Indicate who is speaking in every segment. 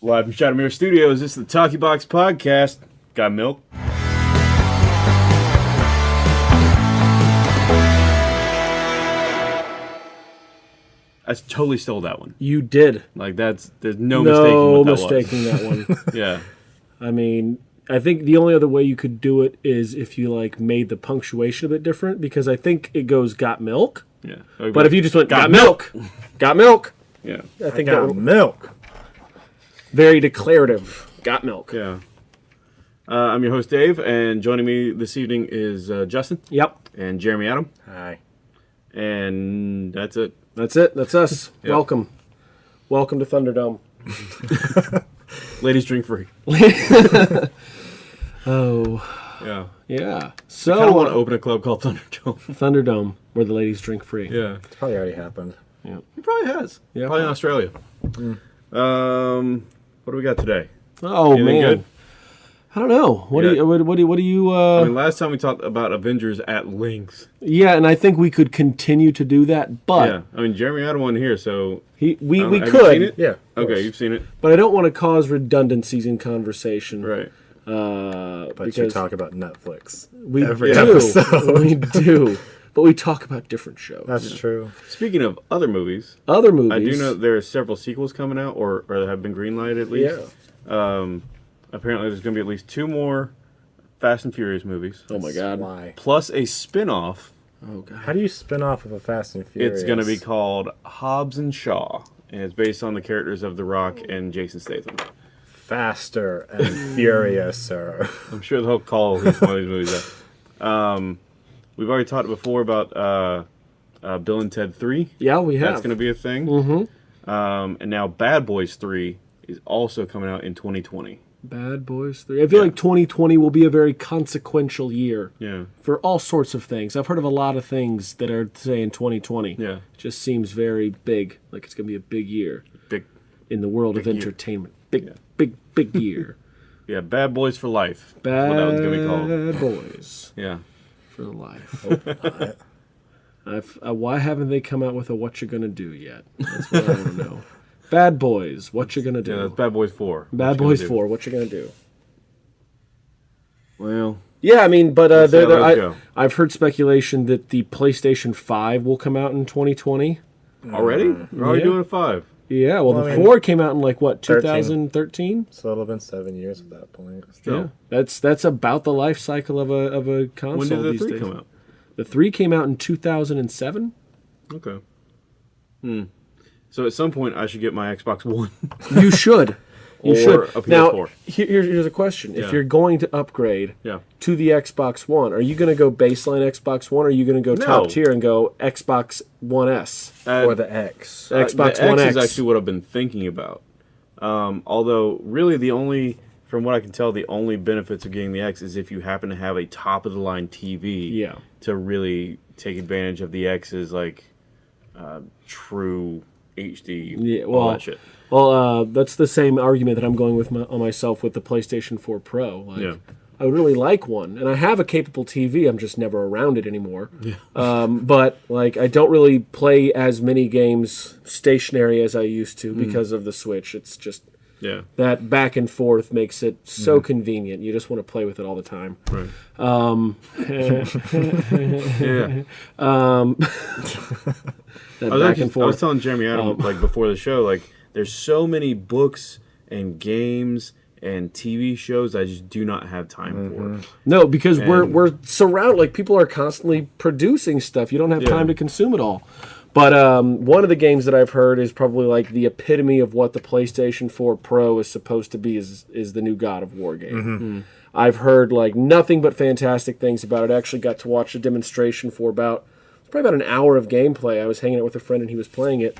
Speaker 1: Live from Shadowmere Studios, this is the Talkie Box Podcast. Got milk? I totally stole that one.
Speaker 2: You did.
Speaker 1: Like that's there's no,
Speaker 2: No
Speaker 1: mistaking what that
Speaker 2: mistaking that one.
Speaker 1: Yeah.
Speaker 2: I mean, I think the only other way you could do it is if you like made the punctuation a bit different because I think it goes got milk.
Speaker 1: Yeah.
Speaker 2: But if you just went got,
Speaker 1: Got
Speaker 2: milk, got milk,
Speaker 1: Yeah.
Speaker 2: I think
Speaker 3: Got
Speaker 2: that would
Speaker 3: milk.
Speaker 2: Very declarative. Got milk.
Speaker 1: Yeah. Uh, I'm your host Dave, and joining me this evening is uh, Justin
Speaker 2: Yep.
Speaker 1: and Jeremy Adam,
Speaker 3: Hi.
Speaker 1: and that's it.
Speaker 2: That's it. That's us.
Speaker 1: Yep.
Speaker 2: Welcome. Welcome to Thunderdome.
Speaker 1: Ladies drink free.
Speaker 2: Oh,
Speaker 1: Yeah.
Speaker 2: yeah. So
Speaker 1: don't want to open a club called Thunderdome.
Speaker 2: Thunderdome where the ladies drink free.
Speaker 1: yeah.
Speaker 3: It's probably already happened. Yeah.
Speaker 1: He probably has.
Speaker 2: Yeah.
Speaker 1: Probably in Australia. Um, what do we got today?
Speaker 2: Oh
Speaker 1: Anything
Speaker 2: man.
Speaker 1: good?
Speaker 2: I don't know. What
Speaker 1: Yeah.
Speaker 2: do you what, what do you what do you uh
Speaker 1: I mean, last time we talked about Avengers at length.
Speaker 2: Yeah, and I think we could continue to do that, but
Speaker 1: yeah. I mean, Jeremy had one here, so
Speaker 2: he we, we
Speaker 1: have
Speaker 2: could
Speaker 1: seen it?
Speaker 3: Yeah.
Speaker 1: okay, you've seen it,
Speaker 2: but I don't want to cause redundancies in conversation.
Speaker 1: right?
Speaker 2: Uh,
Speaker 3: But you talk about Netflix.
Speaker 2: we
Speaker 3: every
Speaker 2: do.
Speaker 3: episode.
Speaker 2: we do. But we talk about different shows.
Speaker 3: That's true.
Speaker 1: Speaking of other movies,
Speaker 2: Other movies.
Speaker 1: I do know there are several sequels coming out, or or have been greenlighted at least.
Speaker 2: Yeah.
Speaker 1: Um, apparently, there's going to be at least two more Fast and Furious movies,
Speaker 2: Oh my god.
Speaker 3: Why?
Speaker 1: plus a spin-off.
Speaker 2: Oh god.
Speaker 3: How do you spin off of a Fast and Furious?
Speaker 1: It's going to be called Hobbs and Shaw, and it's based on the characters of The Rock and Jason Statham.
Speaker 3: faster and furiouser.
Speaker 1: I'm sure they'll call at one of these movies that. Um, we've already talked before about uh, uh, Bill and Ted 3.
Speaker 2: Yeah, we have.
Speaker 1: That's going to be a thing. Mm-hmm. Um, and now Bad Boys 3 is also coming out in 2020.
Speaker 2: Bad Boys 3. I feel
Speaker 1: Yeah.
Speaker 2: like 2020 will be a very consequential year
Speaker 1: Yeah.
Speaker 2: for all sorts of things. I've heard of a lot of things that are saying 2020.
Speaker 1: Yeah.
Speaker 2: It just seems very big, like it's going to be a big year
Speaker 1: Big.
Speaker 2: in the world of
Speaker 1: year.
Speaker 2: entertainment. Big,
Speaker 1: Yeah.
Speaker 2: big, big year.
Speaker 1: Yeah, Bad Boys for Life.
Speaker 2: Bad
Speaker 1: what that was going to be called.
Speaker 2: Boys
Speaker 1: Yeah.
Speaker 2: For life. I've, uh, why haven't they come out with a "What you're Gonna Do" yet? That's what I want to know. Bad Boys, what you gonna do?
Speaker 1: Yeah, that's Bad Boys 4.
Speaker 2: Bad
Speaker 1: What
Speaker 2: Boys? Four, what you gonna do?
Speaker 1: Well,
Speaker 2: Yeah, I mean, but uh,
Speaker 1: Let's see
Speaker 2: there, there, I, I've heard speculation that the PlayStation Five will come out in 2020.
Speaker 1: already? We're already
Speaker 2: Yeah.
Speaker 1: doing a 5.
Speaker 2: Yeah, well,
Speaker 3: Well,
Speaker 2: the
Speaker 3: I mean,
Speaker 2: four came out in like what 2013.
Speaker 3: so it'll have been seven years at that point.
Speaker 1: Still.
Speaker 2: Yeah, that's that's about the life cycle of a of a console
Speaker 1: When did the
Speaker 2: these
Speaker 1: 3
Speaker 2: days.
Speaker 1: come out?
Speaker 2: The three came out in 2007.
Speaker 1: Okay. Hmm. So at some point, I should get my Xbox One.
Speaker 2: You should. You should.
Speaker 1: a
Speaker 2: now,
Speaker 1: PS4.
Speaker 2: here- here's, here's a question:
Speaker 1: Yeah.
Speaker 2: If you're going to upgrade
Speaker 1: yeah.
Speaker 2: to the Xbox One, are you going to go baseline Xbox One, or are you going to go
Speaker 1: No.
Speaker 2: top tier and go Xbox One S?
Speaker 1: Uh,
Speaker 3: or the X.
Speaker 1: Uh,
Speaker 2: Xbox
Speaker 1: the
Speaker 2: One
Speaker 1: X is
Speaker 2: X.
Speaker 1: actually what I've been thinking about. Um, although, really, the only, from what I can tell, the only benefits of getting the X is if you happen to have a top of the line TV
Speaker 2: Yeah.
Speaker 1: to really take advantage of the X's like uh, true HD,
Speaker 2: Yeah,
Speaker 1: all
Speaker 2: well,
Speaker 1: that shit.
Speaker 2: Well, uh, that's the same argument that I'm going with my, on myself with the PlayStation 4 Pro. Like,
Speaker 1: Yeah.
Speaker 2: I would really like one, and I have a capable TV. I'm just never around it anymore. Yeah. Um, but like, I don't really play as many games stationary as I used to because of the Switch. It's just
Speaker 1: Yeah,
Speaker 2: that back and forth makes it so convenient. You just want to play with it all the time.
Speaker 1: right.
Speaker 2: Um,
Speaker 1: Yeah,
Speaker 2: that
Speaker 1: I was,
Speaker 2: back
Speaker 1: actually,
Speaker 2: and
Speaker 1: I
Speaker 2: forth.
Speaker 1: was telling Jeremy Adam um, like before the show, like there's so many books and games and TV shows I just do not have time for. Mm-hmm.
Speaker 2: No, because we're we're surrounded like people are constantly producing stuff. You don't have
Speaker 1: Yeah.
Speaker 2: time to consume it all. But um, one of the games that I've heard is probably like the epitome of what the PlayStation 4 Pro is supposed to be is is the new God of War game. Mm-hmm. Hmm. I've heard like nothing but fantastic things about it. I actually got to watch a demonstration for about it's probably about an hour of gameplay. I was hanging out with a friend and he was playing it,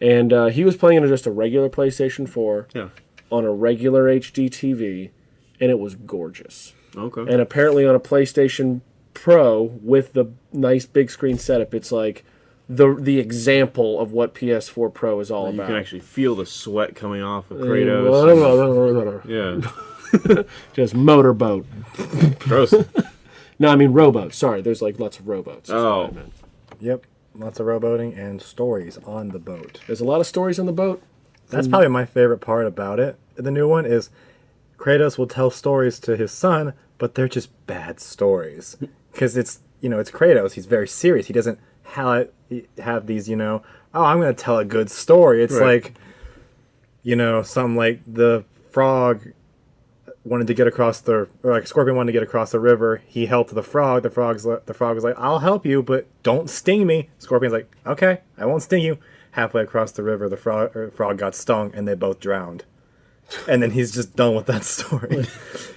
Speaker 2: and uh, he was playing it on just a regular PlayStation 4
Speaker 1: Yeah.
Speaker 2: on a regular HD TV, and it was gorgeous
Speaker 1: Okay.
Speaker 2: and apparently on a PlayStation Pro with the nice big screen setup, it's like the the example of what PS4 Pro is all
Speaker 1: you
Speaker 2: about.
Speaker 1: You can actually feel the sweat coming off of Kratos. Yeah.
Speaker 2: Just motorboat.
Speaker 1: Gross.
Speaker 2: No, I mean rowboat. Sorry, there's like lots of rowboats.
Speaker 1: Oh.
Speaker 3: Yep. Lots of rowboating and stories on the boat.
Speaker 2: There's a lot of stories on the boat.
Speaker 3: That's mm. probably my favorite part about it the new one is Kratos will tell stories to his son, but they're just bad stories hmm. because it's you know it's Kratos. He's very serious. He doesn't have have these you know oh I'm gonna tell a good story. It's
Speaker 1: Right.
Speaker 3: like you know something like the frog wanted to get across the or like scorpion wanted to get across the river he helped the frog the frog's li- the frog was like i'll help you but don't sting me scorpion's like okay i won't sting you halfway across the river the frog or frog got stung and they both drowned and then he's just done with that story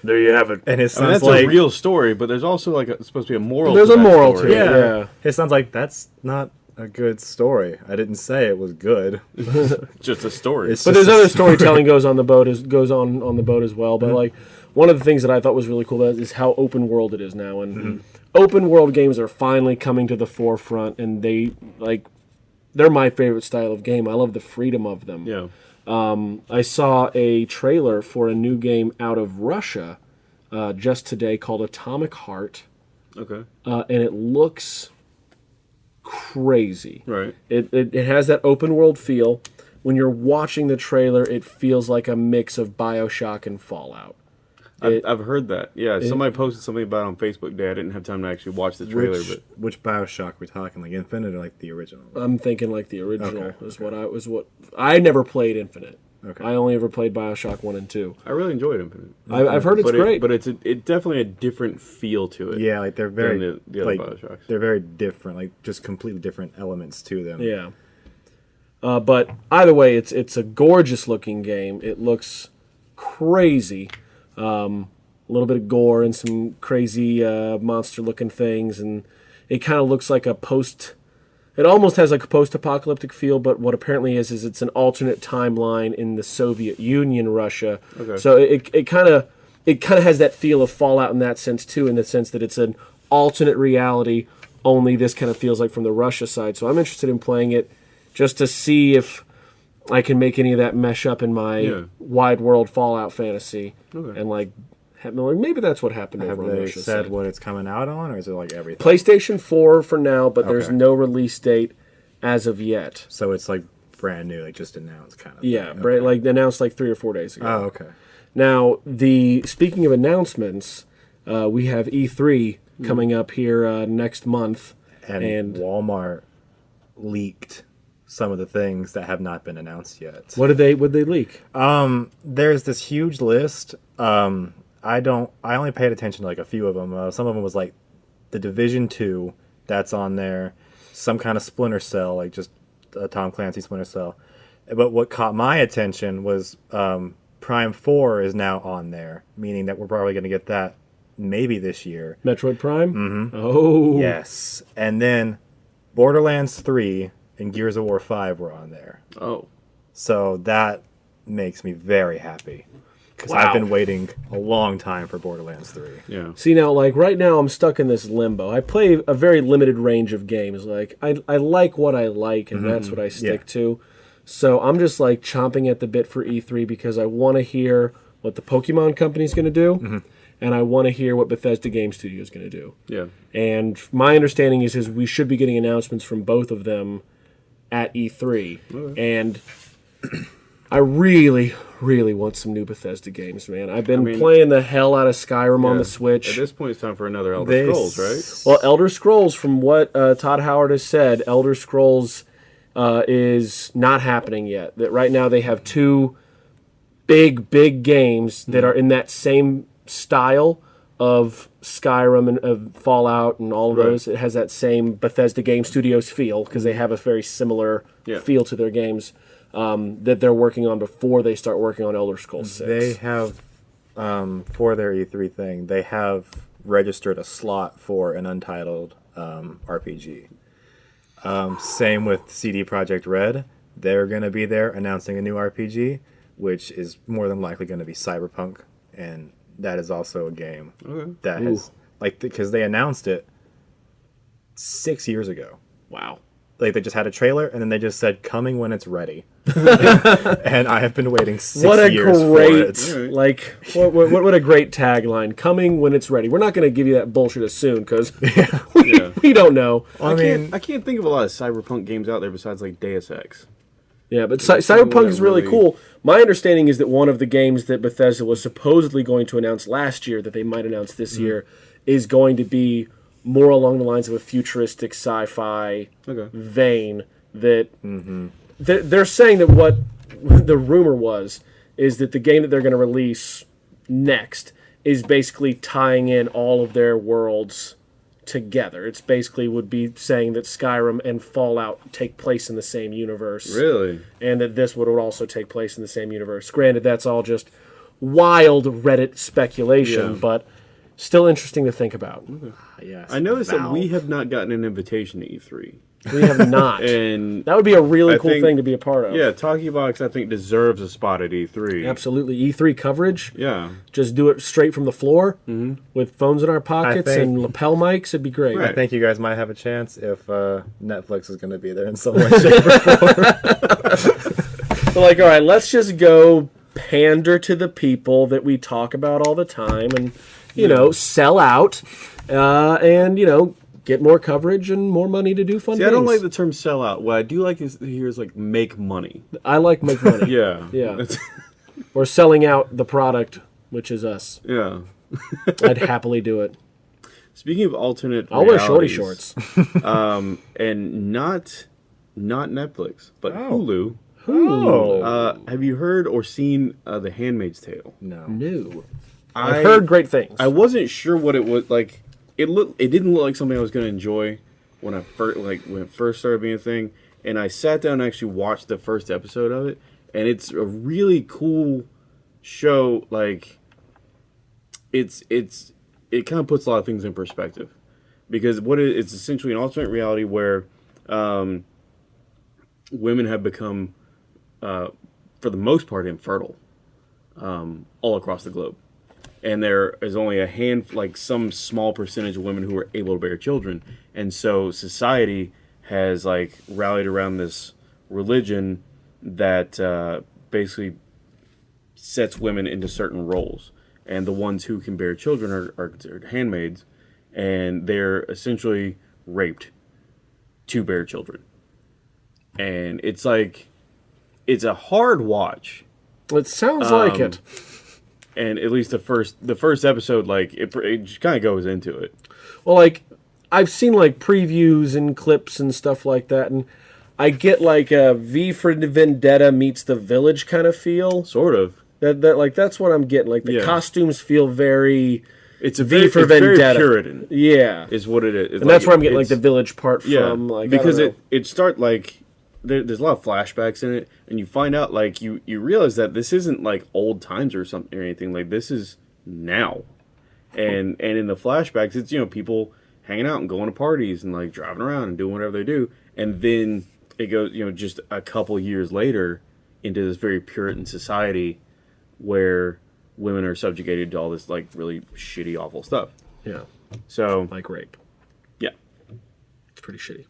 Speaker 2: There you have it.
Speaker 3: and his
Speaker 1: I mean, that's
Speaker 3: like
Speaker 1: a real story, but there's also like a, supposed to be a moral.
Speaker 2: There's
Speaker 1: to
Speaker 2: a
Speaker 1: that
Speaker 2: moral
Speaker 1: story.
Speaker 2: to it.
Speaker 3: yeah.
Speaker 2: Yeah.
Speaker 3: his son's like that's not a good story i didn't say it was good
Speaker 1: just a story.
Speaker 3: It's
Speaker 2: But there's other
Speaker 3: story.
Speaker 2: storytelling goes on the boat as goes on on the boat as well. But like one of the things that I thought was really cool about it is how open world it is now, and open world games are finally coming to the forefront, and they like they're my favorite style of game. I love the freedom of them.
Speaker 1: yeah.
Speaker 2: I saw a trailer for a new game out of Russia uh, just today called Atomic Heart,
Speaker 1: Okay.
Speaker 2: uh, and it looks crazy.
Speaker 1: Right.
Speaker 2: It, it, it has that open world feel. When you're watching the trailer, it feels like a mix of Bioshock and Fallout.
Speaker 1: I've,
Speaker 2: It-
Speaker 1: I've heard that. Yeah, somebody posted something about it on Facebook Day. I didn't have time to actually watch the trailer,
Speaker 3: which,
Speaker 1: but
Speaker 3: which bioshock we talking like infinite or like the original
Speaker 2: I'm thinking like the original
Speaker 3: Okay,
Speaker 2: is what I was what I never played Infinite.
Speaker 3: Okay.
Speaker 2: I only ever played Bioshock one and two.
Speaker 1: I really enjoyed Infinite.
Speaker 2: I, I've heard it's
Speaker 1: but
Speaker 2: great.
Speaker 1: It, but it's a, it definitely a different feel to it.
Speaker 3: Yeah, like they're very
Speaker 1: the- the other
Speaker 3: like
Speaker 1: Bioshocks.
Speaker 3: they're very different, like just completely different elements to them.
Speaker 2: Yeah. Uh, but either way, it's it's a gorgeous looking game. It looks crazy. Um, a little bit of gore and some crazy uh, monster looking things, and it kind of looks like a post. It almost has like a post-apocalyptic feel, but what apparently is is it's an alternate timeline in the Soviet Union, Russia.
Speaker 1: Okay.
Speaker 2: So it it kind of it kind of has that feel of Fallout in that sense too, in the sense that it's an alternate reality. Only this kind of feels like from the Russia side. So I'm interested in playing it just to see if I can make any of that mesh up in my
Speaker 1: Yeah.
Speaker 2: wide world Fallout fantasy,
Speaker 1: Okay.
Speaker 2: and like have- maybe that's what happened
Speaker 3: Have they said what it's coming out on, or is it like everything?
Speaker 2: PlayStation 4 for now, but there's no release date as of yet.
Speaker 3: So it's like brand new, like just announced, kind of.
Speaker 2: Yeah,
Speaker 3: thing.
Speaker 2: bra- like announced like three or four days ago.
Speaker 3: Oh, okay.
Speaker 2: Now, the speaking of announcements, uh, we have E3 coming up here uh, next month,
Speaker 3: And,
Speaker 2: and
Speaker 3: Walmart leaked some of the things that have not been announced yet.
Speaker 2: what did they what did they leak?
Speaker 3: There's this huge list. Um, I don't. I only paid attention to like a few of them. Uh, some of them was like the Division Two. That's on there. Some kind of Splinter Cell, like just a Tom Clancy Splinter Cell. But what caught my attention was um, Prime Four is now on there, meaning that we're probably going to get that maybe this year.
Speaker 2: Metroid Prime. Mm-hmm. Oh,
Speaker 3: Yes, and then Borderlands Three and Gears of War Five were on there.
Speaker 1: Oh.
Speaker 3: So that makes me very happy because
Speaker 2: Wow.
Speaker 3: I've been waiting a long time for Borderlands 3.
Speaker 1: Yeah.
Speaker 2: See now, like right now, I'm stuck in this limbo. I play a very limited range of games. Like I, I like what I like, and mm-hmm, that's what I mm-hmm. stick
Speaker 3: Yeah.
Speaker 2: to. So I'm just like chomping at the bit for E3 because I want to hear what the Pokemon Company's going to do, mm-hmm. and I want to hear what Bethesda Game Studio is going to do.
Speaker 1: Yeah.
Speaker 2: And my understanding is is we should be getting announcements from both of them at E3. And I really, really want some new Bethesda games, man. I've been
Speaker 1: mean-
Speaker 2: playing the hell out of Skyrim on the Switch.
Speaker 1: At this point, it's time for another Elder
Speaker 3: They
Speaker 1: Scrolls, right?
Speaker 2: Well, Elder Scrolls, from what uh, Todd Howard has said, Elder Scrolls uh, is not happening yet. That right now they have two big, big games that are in that same style of Skyrim and of Fallout and all of
Speaker 1: Right.
Speaker 2: those. It has that same Bethesda Game Studios feel because they have a very similar
Speaker 1: Yeah.
Speaker 2: feel to their games um, that they're working on before they start working on Elder Scrolls Six.
Speaker 3: They have, um, for their E3 thing, they have registered a slot for an untitled um, RPG. Um, same with CD Projekt Red. They're going to be there announcing a new RPG, which is more than likely going to be Cyberpunk. And that is also a game
Speaker 1: Okay.
Speaker 3: that has, like, because they announced it six years ago.
Speaker 2: wow.
Speaker 3: Like they just had a trailer and then they just said coming when it's ready and i have been waiting six
Speaker 2: what a
Speaker 3: years
Speaker 2: great
Speaker 3: for it
Speaker 2: like what, what, what a great tagline coming when it's ready we're not going to give you that bullshit as soon because we,
Speaker 1: Yeah.
Speaker 2: we don't know
Speaker 3: i
Speaker 1: I
Speaker 3: mean
Speaker 1: can't, I can't think of a lot of cyberpunk games out there besides like Deus Ex.
Speaker 2: Yeah, but Cy- Cyberpunk is really,
Speaker 1: really-
Speaker 2: cool. My understanding is that one of the games that Bethesda was supposedly going to announce last year, that they might announce this
Speaker 1: Mm-hmm.
Speaker 2: year, is going to be more along the lines of a futuristic sci-fi
Speaker 1: Okay.
Speaker 2: vein. That mm-hmm. they're, they're saying that what the rumor was is that the game that they're going to release next is basically tying in all of their worlds together. It's basically would be saying that Skyrim and Fallout take place in the same universe
Speaker 1: Really?
Speaker 2: and that this would also take place in the same universe. Granted, that's all just wild Reddit speculation,
Speaker 1: Yeah.
Speaker 2: but still interesting to think about. Mm-hmm.
Speaker 3: Ah, yes.
Speaker 1: I noticed that we have not gotten an invitation to E3,
Speaker 2: We have not.
Speaker 1: and
Speaker 2: that would be a really
Speaker 1: I
Speaker 2: cool
Speaker 1: think-
Speaker 2: thing to be a part of.
Speaker 1: yeah, Talkie Box I think deserves a spot at E3.
Speaker 2: Absolutely. E3 coverage,
Speaker 1: Yeah.
Speaker 2: just do it straight from the floor mm-hmm. with phones in our pockets
Speaker 3: think-
Speaker 2: and lapel mics. It'd be great.
Speaker 1: Right.
Speaker 3: I think you guys might have a chance if uh, Netflix is going to be there in some way, shape, or
Speaker 2: But like, all right, let's just go pander to the people that we talk about all the time and, you know, sell out uh, and, you know, get more coverage and more money to do fun
Speaker 1: See,
Speaker 2: things.
Speaker 1: I don't like the term sell out. What I do like is here is like make money.
Speaker 2: I like make money.
Speaker 1: Yeah.
Speaker 2: Yeah. Or selling out the product, which is us.
Speaker 1: yeah.
Speaker 2: I'd happily do it.
Speaker 1: Speaking of alternate,
Speaker 2: I'll wear shorty
Speaker 1: realities,
Speaker 2: shorts.
Speaker 1: and not not Netflix, but
Speaker 3: Oh.
Speaker 1: Hulu.
Speaker 3: Oh.
Speaker 1: Uh, have you heard or seen uh, The Handmaid's Tale?
Speaker 3: no.
Speaker 2: No.
Speaker 1: I
Speaker 2: I've heard great things.
Speaker 1: I wasn't sure what it was like. It looked. It didn't look like something I was going to enjoy when I first like when it first started being a thing. And I sat down and actually watched the first episode of it, and it's a really cool show. Like, it's it's it kind of puts a lot of things in perspective because what it, it's essentially an alternate reality where um, women have become, uh, for the most part, infertile um, all across the globe and there is only a hand like some small percentage of women who are able to bear children. And so society has like rallied around this religion that uh, basically sets women into certain roles. And the ones who can bear children are, are considered handmaids. And they're essentially raped to bear children. And it's like it's a hard watch.
Speaker 2: It sounds like
Speaker 1: Um,
Speaker 2: it.
Speaker 1: And at least the first the first episode like it, it just kind of goes into it
Speaker 2: Well, like I've seen like previews and clips and stuff like that, and I get like a V for Vendetta meets The Village kind of feel.
Speaker 1: sort of
Speaker 2: That that like that's what I'm getting. Like the
Speaker 1: Yeah.
Speaker 2: costumes feel very
Speaker 1: it's a
Speaker 2: V
Speaker 1: very,
Speaker 2: for
Speaker 1: it's
Speaker 2: Vendetta.
Speaker 1: puritan
Speaker 2: yeah,
Speaker 1: is what it is
Speaker 2: and that's where I'm getting like the Village part
Speaker 1: yeah
Speaker 2: from. Like
Speaker 1: because it it start like there, there's a lot of flashbacks in it and you find out like you you realize that this isn't like old times or something or anything. Like this is now. And and in the flashbacks it's you know people hanging out and going to parties and like driving around and doing whatever they do. And then it goes you know just a couple years later into this very puritan society where women are subjugated to all this like really shitty awful stuff.
Speaker 2: Yeah,
Speaker 1: so
Speaker 2: like rape.
Speaker 1: yeah.
Speaker 2: It's pretty shitty.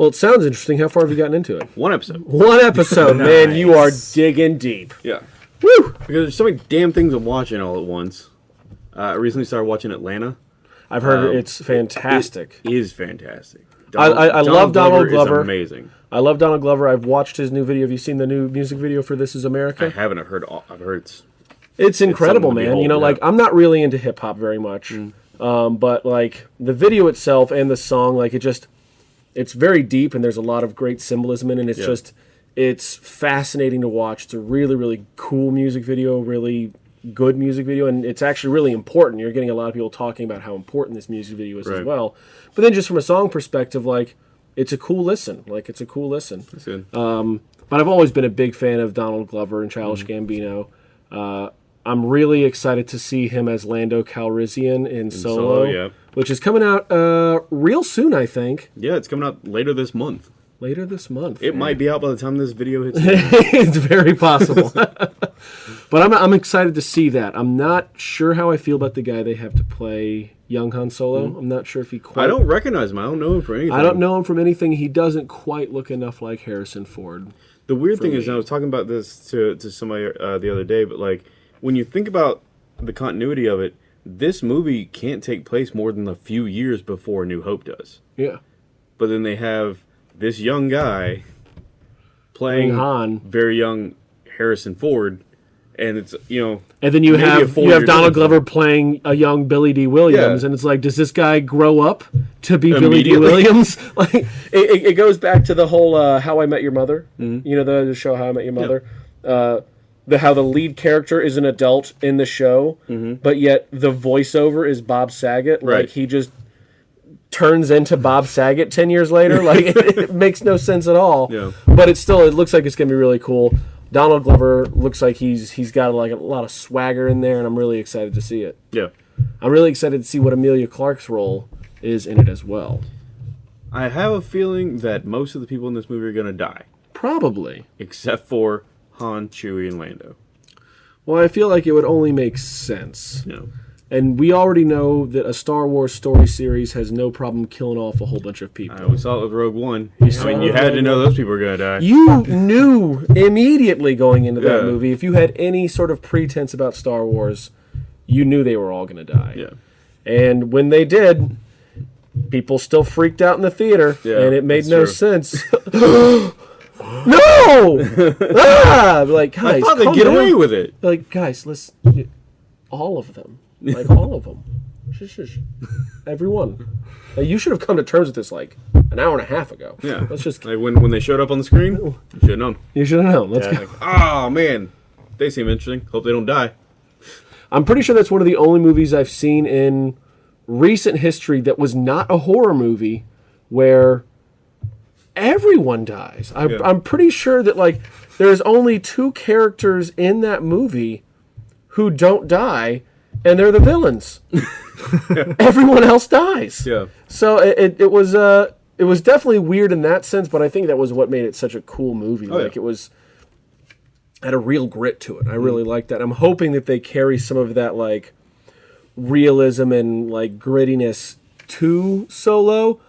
Speaker 1: Yeah
Speaker 2: Well, it sounds interesting. How far have you gotten into it?
Speaker 1: one episode
Speaker 2: One episode, man. You are digging deep.
Speaker 1: yeah
Speaker 2: Woo!
Speaker 1: because there's so many damn things I'm watching all at once uh, I recently started watching Atlanta
Speaker 2: I've heard
Speaker 1: Um,
Speaker 2: it's fantastic.
Speaker 1: It is fantastic.
Speaker 2: I- I- I love Donald Glover.
Speaker 1: amazing.
Speaker 2: I love Donald Glover. I've watched his new video. Have you seen the new music video for "This Is America"?
Speaker 1: I haven't I've heard. all- I've heard it's
Speaker 2: It's incredible,
Speaker 1: to
Speaker 2: man. You know,
Speaker 1: behold,
Speaker 2: like. I'm not really into hip hop very much, um, but like the video itself and the song, like it just, it's very deep and there's a lot of great symbolism in it. It's
Speaker 1: Yeah.
Speaker 2: just, it's fascinating to watch. It's a really, really cool music video, really good music video, and it's actually really important. You're getting a lot of people talking about how important this music video is as well. But then just from a song perspective, like it's a cool listen. Like it's a cool listen.
Speaker 1: it's good.
Speaker 2: But I've always been a big fan of Donald Glover and Childish
Speaker 1: Mm-hmm.
Speaker 2: Gambino. Uh, I'm really excited to see him as Lando Calrissian in, Solo,
Speaker 1: Solo, yeah.
Speaker 2: Which is coming out uh, real soon, I think,
Speaker 1: yeah, it's coming out later this month.
Speaker 2: later this month.
Speaker 1: It might be out by the time this video hits.
Speaker 2: it's very possible. but I'm, I'm excited to see that. I'm not sure how I feel about the guy they have to play young Han Solo. I'm not sure if he quite.
Speaker 1: I don't recognize him. I don't know him for anything.
Speaker 2: I don't know him from anything. He doesn't quite look enough like Harrison Ford.
Speaker 1: The weird thing is,
Speaker 2: me.
Speaker 1: and I was talking about this to to somebody uh, the other day, but like when you think about the continuity of it, this movie can't take place more than a few years before New Hope does.
Speaker 2: Yeah.
Speaker 1: But then they have this young guy playing
Speaker 2: Han.
Speaker 1: very young Harrison Ford, and it's you know
Speaker 2: And then you have you have Donald. Glover playing a young Billy Dee Williams,
Speaker 1: Yeah.
Speaker 2: and it's like, does this guy grow up to be Billy
Speaker 1: Dee
Speaker 2: Williams? like, it, it, goes back to the whole uh, How I Met Your Mother.
Speaker 1: Mm-hmm.
Speaker 2: You know the, the show How I Met Your Mother. Uh, the how the lead character is an adult in the show, but yet the voiceover is Bob Saget.
Speaker 1: Mm-hmm. Right.
Speaker 2: Like he just turns into Bob Saget ten years later. Like it, it makes no sense at all.
Speaker 1: Yeah.
Speaker 2: But it still it looks like it's gonna be really cool. Donald Glover looks like he's he's got like a lot of swagger in there, and I'm really excited to see it.
Speaker 1: yeah.
Speaker 2: I'm really excited to see what Emilia Clarke's role is in it as well.
Speaker 1: I have a feeling that most of the people in this movie are gonna die,
Speaker 2: Probably.
Speaker 1: except for Han, Chewie, and Lando.
Speaker 2: Well, I feel like it would only make sense.
Speaker 1: You know,
Speaker 2: And we already know that a Star Wars story series has no problem killing off a whole bunch of people.
Speaker 1: I we saw it with Rogue One. I mean, you had to know those people were gonna die.
Speaker 2: You knew immediately going into that
Speaker 1: Yeah.
Speaker 2: movie, if you had any sort of pretense about Star Wars, you knew they were all going to die.
Speaker 1: yeah,
Speaker 2: And when they did, people still freaked out in the theater,
Speaker 1: Yeah,
Speaker 2: and it made no
Speaker 1: true.
Speaker 2: sense. no! ah! Like, guys,
Speaker 1: I thought they'd get
Speaker 2: down.
Speaker 1: away with it.
Speaker 2: Like, guys, let's all of them, like all of them, shush, shush. everyone. Like, you should have come to terms with this like an hour and a half ago.
Speaker 1: Yeah,
Speaker 2: let's just.
Speaker 1: like when when they showed up on the screen, you should have known.
Speaker 2: You should have known. Let's
Speaker 3: Yeah,
Speaker 2: go.
Speaker 1: Oh man, they seem interesting. Hope they don't die.
Speaker 2: I'm pretty sure that's one of the only movies I've seen in recent history that was not a horror movie where everyone dies. I,
Speaker 1: Yeah.
Speaker 2: I'm pretty sure that like there's only two characters in that movie who don't die, and they're the villains. Everyone else dies.
Speaker 1: Yeah,
Speaker 2: So it, it, it was uh it was definitely weird in that sense, but I think that was what made it such a cool movie.
Speaker 1: Oh, yeah.
Speaker 2: like it was had a real grit to it. I really like that. I'm hoping that they carry some of that like realism and like grittiness to Solo,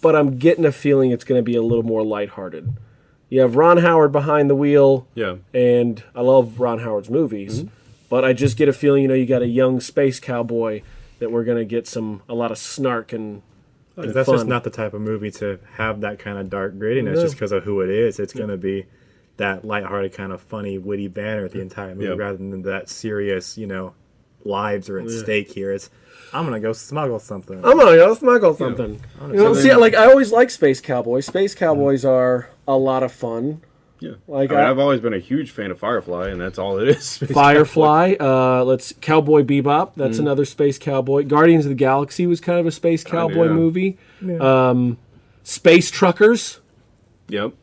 Speaker 2: but I'm getting a feeling it's going to be a little more lighthearted. You have Ron Howard behind the wheel,
Speaker 1: yeah.
Speaker 2: and I love Ron Howard's movies, mm-hmm. but I just get a feeling, you know, you got a young space cowboy that we're going to get some a lot of snark and, oh, and
Speaker 3: 'cause that's
Speaker 2: fun.
Speaker 3: just not the type of movie to have that kind of dark grittiness
Speaker 2: No.
Speaker 3: just because of who it is. It's going to be that lighthearted kind of funny, witty banner the entire movie
Speaker 1: Yeah.
Speaker 3: rather than that serious, you know, lives are at stake here. It's, I'm going to go smuggle something.
Speaker 2: I'm gonna go smuggle something. You know, see, like I always like Space Cowboys. Space Cowboys are a lot of fun.
Speaker 1: Yeah,
Speaker 2: Like,
Speaker 1: I mean,
Speaker 2: I-
Speaker 1: I've always been a huge fan of Firefly, and that's all it is. Space
Speaker 2: Firefly, uh, let's Cowboy Bebop. That's
Speaker 1: Mm.
Speaker 2: another space cowboy. Guardians of the Galaxy was kind of a space cowboy
Speaker 1: yeah.
Speaker 2: movie. Um, space Truckers.
Speaker 1: Yep.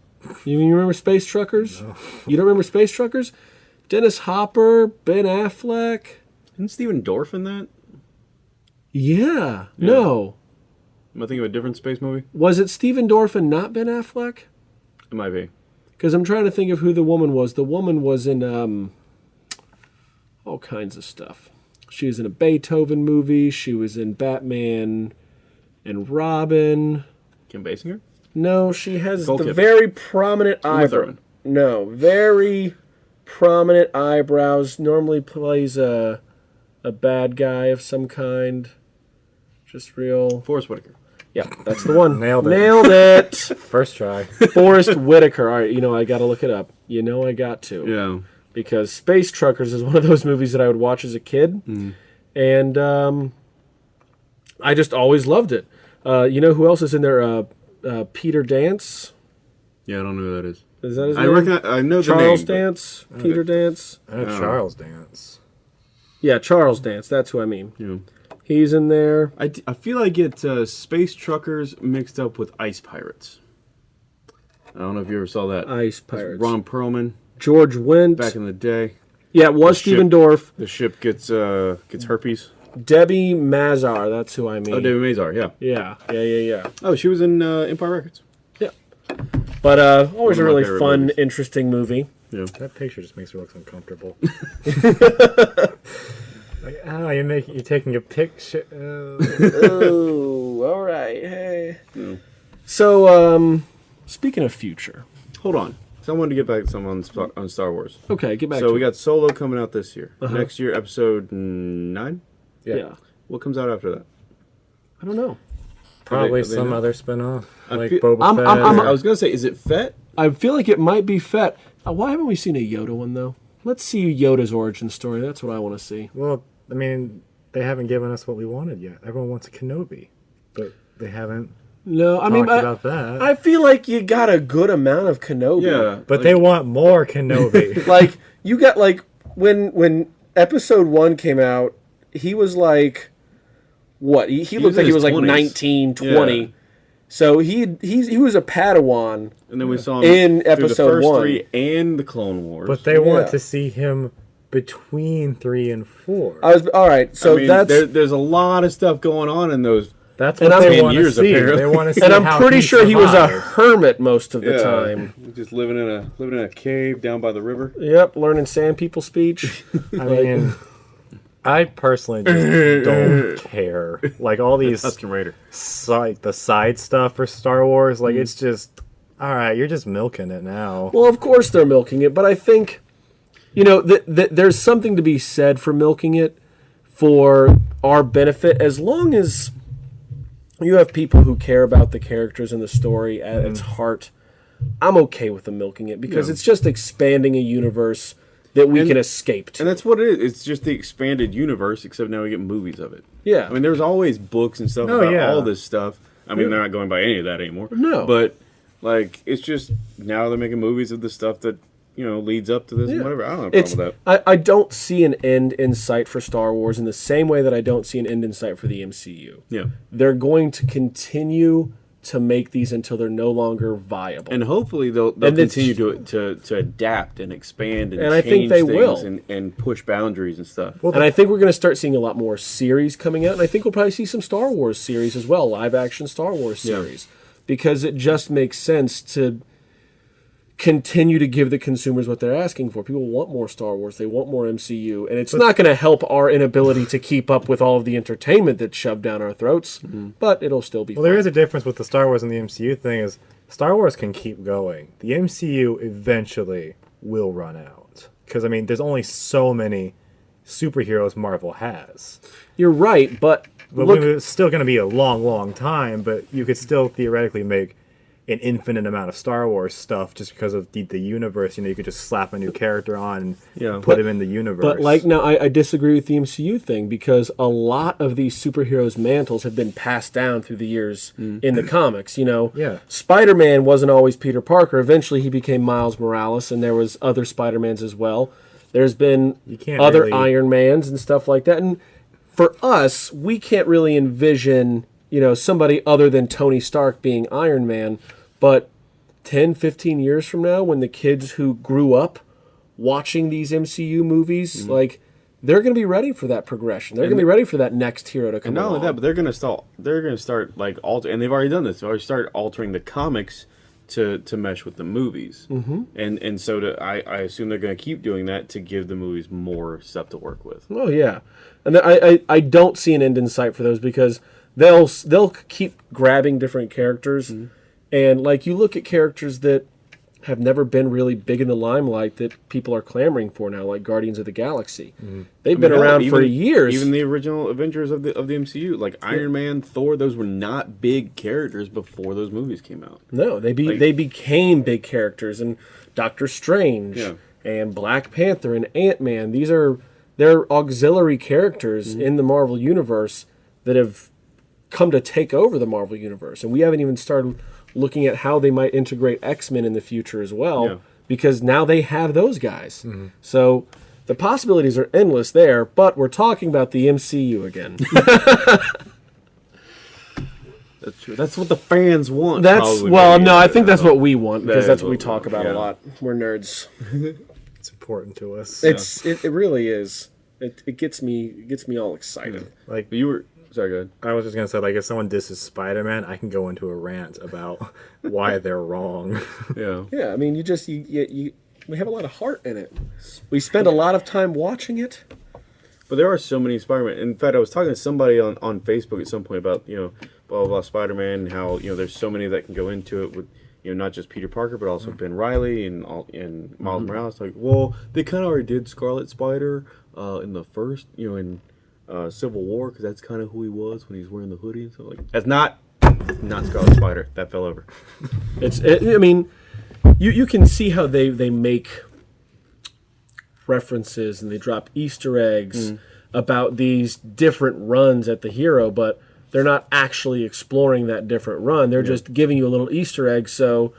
Speaker 2: You, you remember Space Truckers? You don't remember Space Truckers? Dennis Hopper, Ben Affleck.
Speaker 1: Isn't Stephen Dorff in that?
Speaker 2: Yeah. No.
Speaker 1: Am I thinking of a different space movie?
Speaker 2: Was it Stephen Dorff and not Ben Affleck?
Speaker 1: It might be.
Speaker 2: Because I'm trying to think of who the woman was. The woman was in um, all kinds of stuff. She was in a Beethoven movie. She was in Batman and Robin.
Speaker 1: Kim Basinger?
Speaker 2: No, she has
Speaker 1: Nicole
Speaker 2: the very prominent eyebrow. No, very prominent eyebrows. Normally plays a a bad guy of some kind. Just real.
Speaker 1: Forest Whitaker.
Speaker 2: Yeah, that's the one.
Speaker 3: Nailed it.
Speaker 2: Nailed it.
Speaker 3: First try.
Speaker 2: Forest Whitaker. All right, you know I got to look it up. You know I got to.
Speaker 1: Yeah.
Speaker 2: because Space Truckers is one of those movies that I would watch as a kid, and um, I just always loved it. Uh, you know who else is in there? Uh, uh, Peter Dance.
Speaker 1: Yeah, I don't know who that is.
Speaker 2: Is that his
Speaker 1: I
Speaker 2: name?
Speaker 1: recognize. I know the
Speaker 2: Charles
Speaker 1: name.
Speaker 2: Dance. Peter Dance.
Speaker 3: I know. Charles Dance.
Speaker 2: Yeah, Charles Dance. That's who I mean.
Speaker 1: Yeah.
Speaker 2: He's in there.
Speaker 1: I, d- I feel I get uh, space truckers mixed up with ice pirates. I don't know if you ever saw that.
Speaker 2: Ice
Speaker 1: That's
Speaker 2: Pirates.
Speaker 1: Ron Perlman
Speaker 2: George Wendt.
Speaker 1: back in the day.
Speaker 2: yeah, it was
Speaker 1: the
Speaker 2: Stephen
Speaker 1: ship.
Speaker 2: Dorff.
Speaker 1: The ship gets uh gets herpes.
Speaker 2: Debbie Mazar. That's who I mean.
Speaker 1: Oh, Debbie Mazar. Yeah.
Speaker 2: Yeah, yeah, yeah, yeah.
Speaker 1: Oh, she was in uh, Empire Records.
Speaker 2: Yeah. But uh, always a
Speaker 1: One of my
Speaker 2: really fun,
Speaker 1: movies.
Speaker 2: interesting movie.
Speaker 1: Yeah.
Speaker 3: That picture just makes me look uncomfortable. like, oh, you're making, you're taking a picture. Uh,
Speaker 2: oh, all right. Hey. So, um, speaking of future,
Speaker 1: Hold on. So I wanted to get back to some on Star- on Star Wars.
Speaker 2: okay, get back
Speaker 1: So
Speaker 2: to
Speaker 1: we
Speaker 2: it.
Speaker 1: got Solo coming out this year.
Speaker 2: Uh-huh.
Speaker 1: Next year, episode nine.
Speaker 2: yeah.
Speaker 1: What comes out after that?
Speaker 2: I don't know.
Speaker 3: probably
Speaker 1: they-
Speaker 3: some
Speaker 1: not-
Speaker 3: other spin-off.
Speaker 1: I
Speaker 3: Like
Speaker 1: feel-
Speaker 3: Boba
Speaker 2: I'm-
Speaker 3: Fett.
Speaker 2: I'm- I'm-
Speaker 3: or-
Speaker 1: I was gonna say, is it Fett
Speaker 2: I feel like it might be Fett. Uh, why haven't we seen a Yoda one though? Let's see Yoda's origin story. That's what I want to see.
Speaker 3: Well, I mean, they haven't given us what we wanted yet. Everyone wants a Kenobi, but they haven't
Speaker 2: No, I
Speaker 3: talked
Speaker 2: mean, I,
Speaker 3: about that.
Speaker 2: I feel like you got a good amount of Kenobi.
Speaker 1: Yeah,
Speaker 3: but
Speaker 1: like-
Speaker 3: they want more Kenobi.
Speaker 2: like you got like when when episode one came out, he was like what? He, he, looked like he
Speaker 1: his
Speaker 2: was like
Speaker 1: 20s.
Speaker 2: 19, 20.
Speaker 1: Yeah.
Speaker 2: So he he's he was a Padawan.
Speaker 1: and then we saw him
Speaker 2: In
Speaker 1: through
Speaker 2: episode
Speaker 1: the first
Speaker 2: one.
Speaker 1: three and the Clone Wars.
Speaker 3: but they want to see him between three and four.
Speaker 2: I was all right. So
Speaker 1: I mean,
Speaker 2: that's
Speaker 1: there, there's a lot of stuff going on in those.
Speaker 3: That's what they
Speaker 1: Ten
Speaker 3: want to see.
Speaker 1: apparently.
Speaker 3: They want to see
Speaker 2: and I'm
Speaker 3: how
Speaker 2: pretty
Speaker 3: he
Speaker 2: sure he was a hermit most of the
Speaker 1: Yeah,
Speaker 2: time.
Speaker 1: just living in a living in a cave down by the river.
Speaker 2: Yep, learning sand people speech.
Speaker 3: I mean, I personally just don't care. Like all these,
Speaker 1: Tusken Raider.
Speaker 3: like the side stuff for Star Wars, like mm. it's just, all right, you're just milking it now.
Speaker 2: Well, of course they're milking it, but I think, you know, th- th- there's something to be said for milking it for our benefit as long as you have people who care about the characters and the story at mm-hmm. its heart. I'm okay with them milking it because
Speaker 1: Yeah.
Speaker 2: it's just expanding a universe that we
Speaker 1: And-
Speaker 2: can escape to.
Speaker 1: And that's what it is. It's just the expanded universe, except now we get movies of it.
Speaker 2: Yeah.
Speaker 1: I mean, there's always books and stuff
Speaker 3: Oh,
Speaker 1: about
Speaker 3: yeah.
Speaker 1: all this stuff. I mean, they're not going by any of that anymore.
Speaker 2: No.
Speaker 1: But, like, it's just now they're making movies of the stuff that, you know, leads up to this and whatever. I don't have a
Speaker 2: It's,
Speaker 1: problem with that.
Speaker 2: I, I don't see an end in sight for Star Wars in the same way that I don't see an end in sight for the MCU.
Speaker 1: Yeah.
Speaker 2: They're going to continue to make these until they're no longer viable.
Speaker 1: And hopefully they'll, they'll
Speaker 2: And
Speaker 1: continue to, to to adapt and expand and,
Speaker 2: And I think
Speaker 1: change
Speaker 2: they
Speaker 1: things
Speaker 2: will.
Speaker 1: and, and push boundaries and stuff.
Speaker 2: Well, and I think we're going to start seeing a lot more series coming out, and I think we'll probably see some Star Wars series as well, live action Star Wars
Speaker 1: Yeah.
Speaker 2: series, because it just makes sense to continue to give the consumers what they're asking for. People want more Star Wars, they want more MCU, and it's not going to help our inability to keep up with all of the entertainment that's shoved down our throats, mm-hmm. but it'll still be
Speaker 3: Well,
Speaker 2: fun.
Speaker 3: there is a difference with the Star Wars and the MCU thing. Is Star Wars can keep going. The MCU eventually will run out because I mean, there's only so many superheroes Marvel has.
Speaker 2: You're right, but
Speaker 3: But
Speaker 2: look,
Speaker 3: it's still going to be a long, long time. But you could still theoretically make an infinite amount of Star Wars stuff just because of the, the universe. You know, you could just slap a new character on and
Speaker 1: Yeah.
Speaker 3: put
Speaker 1: But-
Speaker 3: him in the universe.
Speaker 2: But like now, I, I disagree with the MCU thing because a lot of these superheroes' mantles have been passed down through the years mm. in the comics. You know,
Speaker 3: Yeah.
Speaker 2: Spider-Man wasn't always Peter Parker. Eventually, he became Miles Morales, and there was other Spider-Mans as well. There's been other
Speaker 3: really-
Speaker 2: Iron Mans and stuff like that. And for us, we can't really envision you know somebody other than Tony Stark being Iron Man. But 10, 15 years from now, when the kids who grew up watching these MCU movies,
Speaker 1: Mm-hmm.
Speaker 2: like they're going to be ready for that progression. They're going to be ready for that next hero to come.
Speaker 1: And not only that, but they're gonna start. They're gonna start like alter, and they've already done this. They've already started altering the comics to to mesh with the movies. Mm-hmm. And and so to, I I assume they're gonna keep doing that to give the movies more stuff to work with.
Speaker 2: Oh yeah, and I, I I don't see an end in sight for those because they'll they'll keep grabbing different characters,
Speaker 1: Mm-hmm.
Speaker 2: and like you look at characters that have never been really big in the limelight that people are clamoring for now, like Guardians of the Galaxy. They've been
Speaker 1: Mm-hmm. Mean,
Speaker 2: around for years.
Speaker 1: Even the original Avengers of the of the MCU, like Iron Man, Thor, those were not big characters before those movies came out.
Speaker 2: No, they be
Speaker 1: Like-
Speaker 2: they became big characters, and Doctor Strange,
Speaker 1: Yeah.
Speaker 2: and Black Panther, and Ant Man. These are they're auxiliary characters
Speaker 1: Mm-hmm.
Speaker 2: in the Marvel universe that have come to take over the Marvel universe, and we haven't even started looking at how they might integrate X Men in the future as well,
Speaker 1: Yeah.
Speaker 2: because now they have those guys.
Speaker 1: Mm-hmm.
Speaker 2: So. The possibilities are endless there, but we're talking about the MCU again.
Speaker 1: That's true. That's what the fans want.
Speaker 2: That's
Speaker 1: probably,
Speaker 2: well, no, I think that's what we want because
Speaker 1: That
Speaker 2: that's what we talk
Speaker 1: want,
Speaker 2: about a lot. We're nerds.
Speaker 3: it's important to us.
Speaker 2: It's it, it really is. It, it gets me it gets me all excited.
Speaker 3: like
Speaker 1: you were sorry, go ahead.
Speaker 3: I was just gonna say, like, if someone disses Spider Man, I can go into a rant about why they're wrong.
Speaker 1: Yeah.
Speaker 2: Yeah, I mean, you just you, you you we have a lot of heart in it. We spend a lot of time watching it.
Speaker 1: But there are so many Spider-Man. In fact, I was talking to somebody on, on Facebook at some point about you know blah blah, blah Spider-Man and how you know there's so many that can go into it with you know not just Peter Parker but also Ben Reilly and all and Miles Morales. Like, well, they kind of already did Scarlet Spider uh, in the first you know in uh, Civil War because that's kind of who he was when he's wearing the hoodie and stuff like. That's not not Scarlet Spider. That fell over.
Speaker 2: It's it, I mean, you you you can see how they they make references and they drop Easter eggs about these different runs at the hero, but they're not actually exploring that different run. They're just giving you a little Easter egg so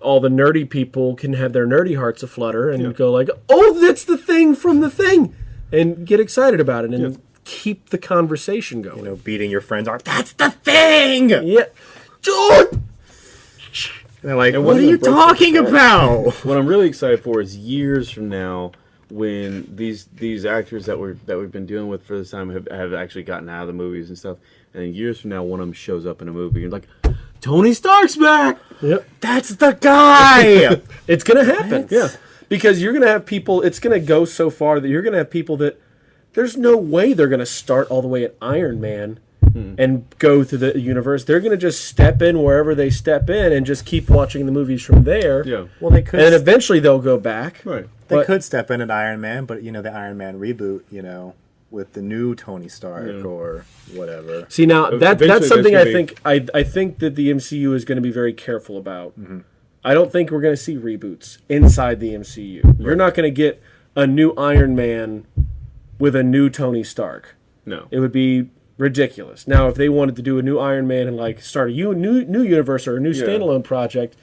Speaker 2: all the nerdy people can have their nerdy hearts aflutter and go like, "Oh, that's the thing from the thing," and get excited about it and keep the conversation going.
Speaker 3: You know, beating your friends are that's the thing.
Speaker 2: Yeah, dude.
Speaker 3: And they're like,
Speaker 1: And
Speaker 3: what are you talking about?
Speaker 1: what I'm really excited for is years from now when these these actors that we're that we've been dealing with for this time have, have actually gotten out of the movies and stuff, and then years from now one of them shows up in a movie and like Tony Stark's back.
Speaker 2: Yep.
Speaker 3: That's the guy.
Speaker 2: It's gonna happen. Yeah. Because you're gonna have people it's gonna go so far that you're gonna have people that there's no way they're gonna start all the way at Iron Man hmm. and go through the universe. They're gonna just step in wherever they step in and just keep watching the movies from there.
Speaker 1: Yeah.
Speaker 3: well, they could.
Speaker 2: And eventually they'll go back.
Speaker 1: Right.
Speaker 3: they
Speaker 2: but-
Speaker 3: could step in at Iron Man, but you know the Iron Man reboot. You know, with the new Tony Stark or whatever.
Speaker 2: See now that
Speaker 1: Eventually
Speaker 2: that's something I
Speaker 1: be-
Speaker 2: think I I think that the MCU is going to be very careful about. Mm-hmm. I don't think we're going to see reboots inside the MCU. You're not going to get a new Iron Man with a new Tony Stark.
Speaker 1: No.
Speaker 2: It would be ridiculous. Now, if they wanted to do a new Iron Man and like start a u- new new universe or a new
Speaker 1: Yeah.
Speaker 2: standalone project,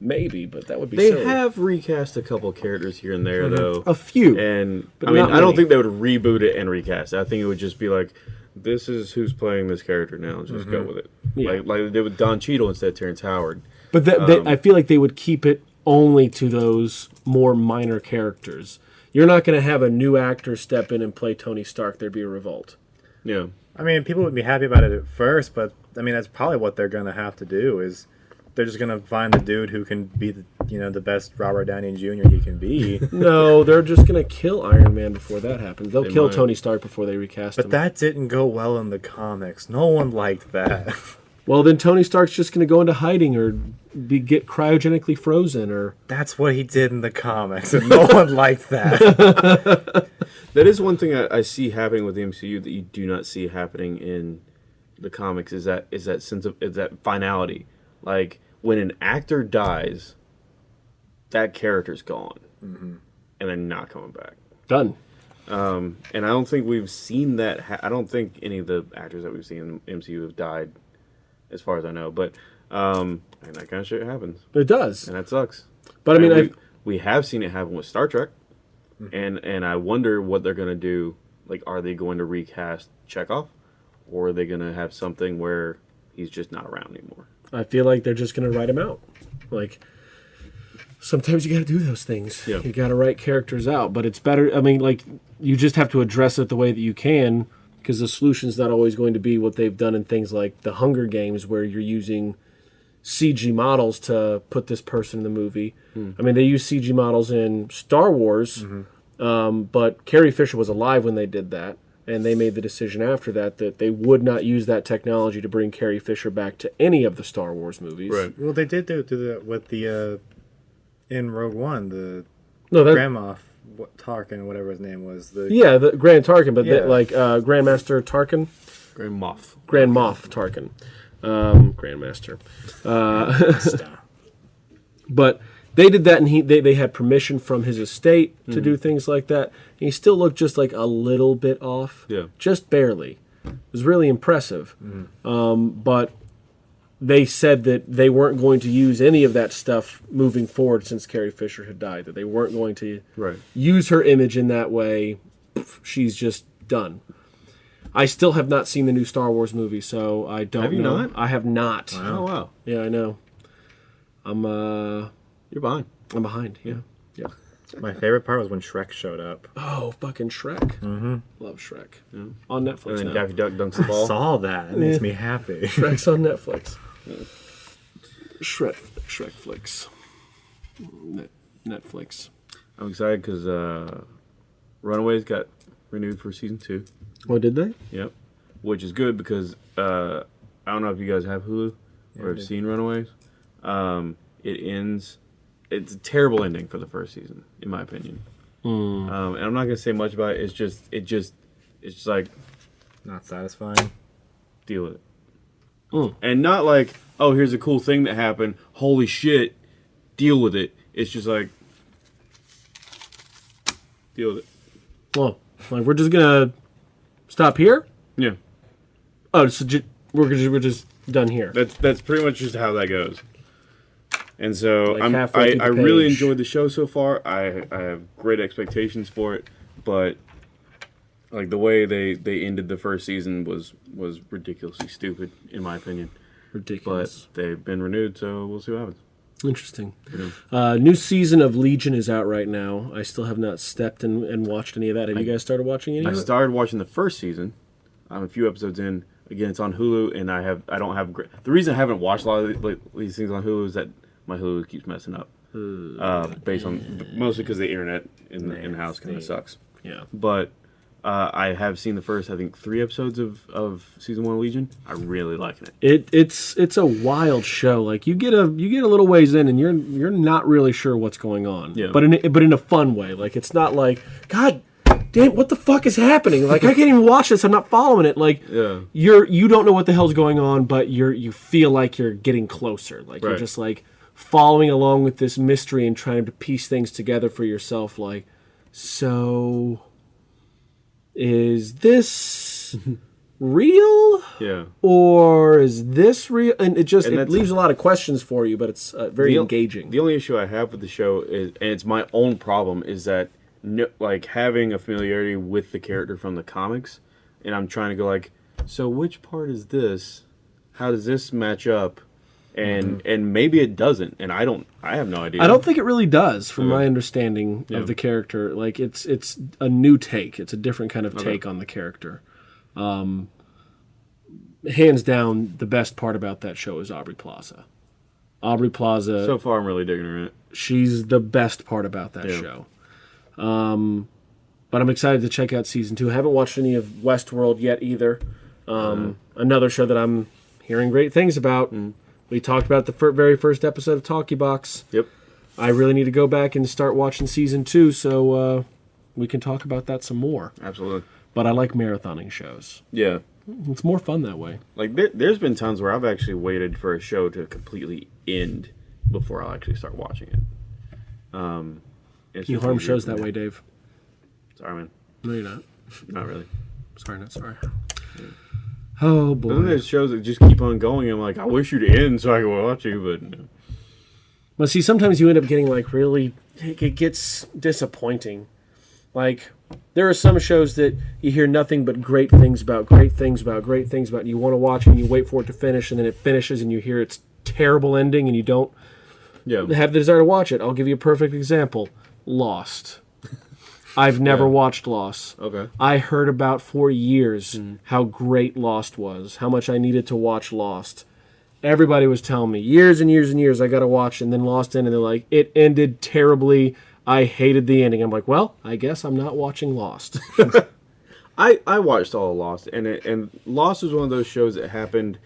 Speaker 2: maybe, but that would be
Speaker 1: They
Speaker 2: silly.
Speaker 1: have recast a couple characters here and there though.
Speaker 2: a few.
Speaker 1: And
Speaker 2: But
Speaker 1: I mean,
Speaker 2: not
Speaker 1: I don't
Speaker 2: many.
Speaker 1: think they would reboot it and recast. it. I think it would just be like, this is who's playing this character now. Just go with it.
Speaker 2: Yeah.
Speaker 1: Like like they did with Don Cheadle instead of Terrence Howard.
Speaker 2: But that,
Speaker 1: Um,
Speaker 2: I feel like they would keep it only to those more minor characters. You're not going to have a new actor step in and play Tony Stark. There'd be a revolt.
Speaker 1: Yeah.
Speaker 3: I mean, people would be happy about it at first, but I mean, that's probably what they're gonna have to do. Is they're just gonna find the dude who can be the you know the best Robert Downey Jr. he can be.
Speaker 2: No, they're just going to kill Iron Man before that happens. They'll
Speaker 1: They
Speaker 2: kill
Speaker 1: might.
Speaker 2: Tony Stark before they recast
Speaker 3: But
Speaker 2: him.
Speaker 3: that didn't go well in the comics. No one liked that.
Speaker 2: well, then Tony Stark's just going to go into hiding or be get cryogenically frozen or
Speaker 3: That's what he did in the comics, and no one liked that.
Speaker 1: That is one thing I, I see happening with the MCU that you do not see happening in the comics is that is that sense of is that finality. Like when an actor dies, that character's gone, and they're not coming back.
Speaker 2: done.
Speaker 1: Um, and I don't think we've seen that. Ha- I don't think any of the actors that we've seen in the MCU have died, as far as I know. But um, and that kind of shit happens,
Speaker 2: It does.
Speaker 1: and that sucks.
Speaker 2: But I mean, I
Speaker 1: we, we have seen it happen with Star Trek, and and I wonder what they're gonna do. Like, are they going to recast Chekov, or are they gonna have something where he's just not around anymore?
Speaker 2: I feel like they're just going to write him out. Like sometimes you got to do those things.
Speaker 1: Yeah.
Speaker 2: You got to write characters out, but it's better. I mean, like you just have to address it the way that you can because the solution's not always going to be what they've done in things like the Hunger Games, where you're using CG models to put this person in the movie. I mean, they use CG models in Star Wars, um, but Carrie Fisher was alive when they did that. And they made the decision after that that they would not use that technology to bring Carrie Fisher back to any of the Star Wars movies. Right.
Speaker 3: well, they did do, do that with the uh, in Rogue One, the
Speaker 2: No, that
Speaker 3: Grand Moff what, Tarkin, whatever his name was. The
Speaker 2: yeah, the Grand Tarkin, but
Speaker 3: Yeah.
Speaker 2: the, like uh, Grandmaster Tarkin,
Speaker 1: Grand Moff.
Speaker 2: Grand Moff Tarkin, um, Grandmaster. Uh, but they did that, and he they, they had permission from his estate to do things like that. He still looked just like a little bit off,
Speaker 1: Yeah.
Speaker 2: just barely. It was really impressive, um, but they said that they weren't going to use any of that stuff moving forward since Carrie Fisher had died. That they weren't going to
Speaker 1: Right.
Speaker 2: use her image in that way. She's just done. I still have not seen the new Star Wars movie, so I don't
Speaker 1: Have you
Speaker 2: know.
Speaker 1: not?
Speaker 2: I have not.
Speaker 1: Oh wow,
Speaker 2: Yeah, I know. I'm uh
Speaker 1: you're behind.
Speaker 2: I'm behind. Yeah. Yeah.
Speaker 3: my favorite part was when Shrek showed up.
Speaker 2: Oh, fucking Shrek. Mm-hmm. Love Shrek. On Netflix
Speaker 1: And then
Speaker 2: now.
Speaker 1: Daffy Duck dunks the
Speaker 3: I
Speaker 1: ball.
Speaker 3: saw that. It makes me happy.
Speaker 2: Shrek's on Netflix. Shrek, Shrek flicks. Net, Netflix.
Speaker 1: I'm excited because uh, Runaways got renewed for season two.
Speaker 2: Oh, did they?
Speaker 1: Yep, which is good because uh, I don't know if you guys have Hulu or have seen Runaways. Um, it ends. It's a terrible ending for the first season, in my opinion. Um, and I'm not gonna say much about it. It's just, it just, it's just like
Speaker 3: Not satisfying.
Speaker 1: deal with it,
Speaker 2: Mm.
Speaker 1: and not like, oh, here's a cool thing that happened. Holy shit! deal with it. It's just like deal with it.
Speaker 2: Well, like we're just gonna stop here.
Speaker 1: Yeah,
Speaker 2: Oh, so ju- we're just we're just done here.
Speaker 1: that's that's pretty much just how that goes. And so
Speaker 2: Like
Speaker 1: I'm, I, I really enjoyed the show so far. I I have great expectations for it, but like the way they they ended the first season was was ridiculously stupid in my opinion.
Speaker 2: Ridiculous.
Speaker 1: But they've been renewed, so we'll see what happens.
Speaker 2: Interesting. Uh, new season of Legion is out right now. I still have not stepped and, and watched any of that. Have you guys started watching any
Speaker 1: I
Speaker 2: of it?
Speaker 1: started watching the first season. I'm a few episodes in. Again, it's on Hulu, and I have I don't have the reason I haven't watched a lot of the- like, these things on Hulu is that my Hulu keeps messing up. Uh, based on mostly because the internet in the in the house kind of sucks.
Speaker 2: Yeah.
Speaker 1: But uh, I have seen the first I think three episodes of, of season one of Legion. I'm really liking it.
Speaker 2: It it's it's a wild show. Like you get a you get a little ways in and you're you're not really sure what's going on.
Speaker 1: Yeah.
Speaker 2: But in a, but in a fun way. Like it's not like God damn what the fuck is happening? Like I can't even watch this. I'm not following it. Like
Speaker 1: Yeah.
Speaker 2: you're you don't know what the hell's going on, but you're you feel like you're getting closer. Like you're just like following along with this mystery and trying to piece things together for yourself. Like so is this real?
Speaker 1: Yeah.
Speaker 2: or is this real? And it just
Speaker 1: And
Speaker 2: it leaves a lot of questions for you, but it's uh, very
Speaker 1: The
Speaker 2: engaging.
Speaker 1: The only issue I have with the show is, and it's my own problem, is that no, like having a familiarity with the character from the comics, and I'm trying to go like, so which part is this? How does this match up? And and maybe it doesn't, and I don't. I have no idea.
Speaker 2: I don't think it really does, from
Speaker 1: Okay.
Speaker 2: my understanding
Speaker 1: Yeah.
Speaker 2: of the character. Like it's it's a new take. It's a different kind of take on the character. Um, hands down, the best part about that show is Aubrey Plaza. Aubrey Plaza.
Speaker 1: So far, I'm really digging her in it.
Speaker 2: she's the best part about that
Speaker 1: Yeah.
Speaker 2: show. Um, but I'm excited to check out season two. I haven't watched any of Westworld yet either. Um, Another show that I'm hearing great things about. We talked about the fir- very first episode of Talkie Box.
Speaker 1: Yep.
Speaker 2: I really need to go back and start watching season two so uh, we can talk about that some more.
Speaker 1: Absolutely.
Speaker 2: But I like marathoning shows.
Speaker 1: Yeah.
Speaker 2: It's more fun that way.
Speaker 1: Like there, there's been times where I've actually waited for a show to completely end before I'll actually start watching it. Um, it's
Speaker 2: You harm shows that way, Dave.
Speaker 1: Sorry, man.
Speaker 2: No, you're not.
Speaker 1: Not really.
Speaker 2: Sorry, not sorry. Oh
Speaker 1: But then
Speaker 2: boy.
Speaker 1: there's shows that just keep on going. I'm like, I wish you'd end so I could watch you, but no.
Speaker 2: But see, sometimes you end up getting like really, it gets disappointing. Like, there are some shows that you hear nothing but great things about, great things about, great things about. And you want to watch and you wait for it to finish, and then it finishes, and you hear its terrible ending, and you don't
Speaker 1: yeah,
Speaker 2: have the desire to watch it. I'll give you a perfect example Lost. I've never
Speaker 1: Yeah.
Speaker 2: watched Lost.
Speaker 1: okay,
Speaker 2: I heard about for years how great Lost was, how much I needed to watch Lost. Everybody was telling me years and years and years I got to watch, and then Lost in, and they're like, it ended terribly. I hated the ending. I'm like, well, I guess I'm not watching Lost.
Speaker 1: I I watched all of Lost, and it, and Lost was one of those shows that happened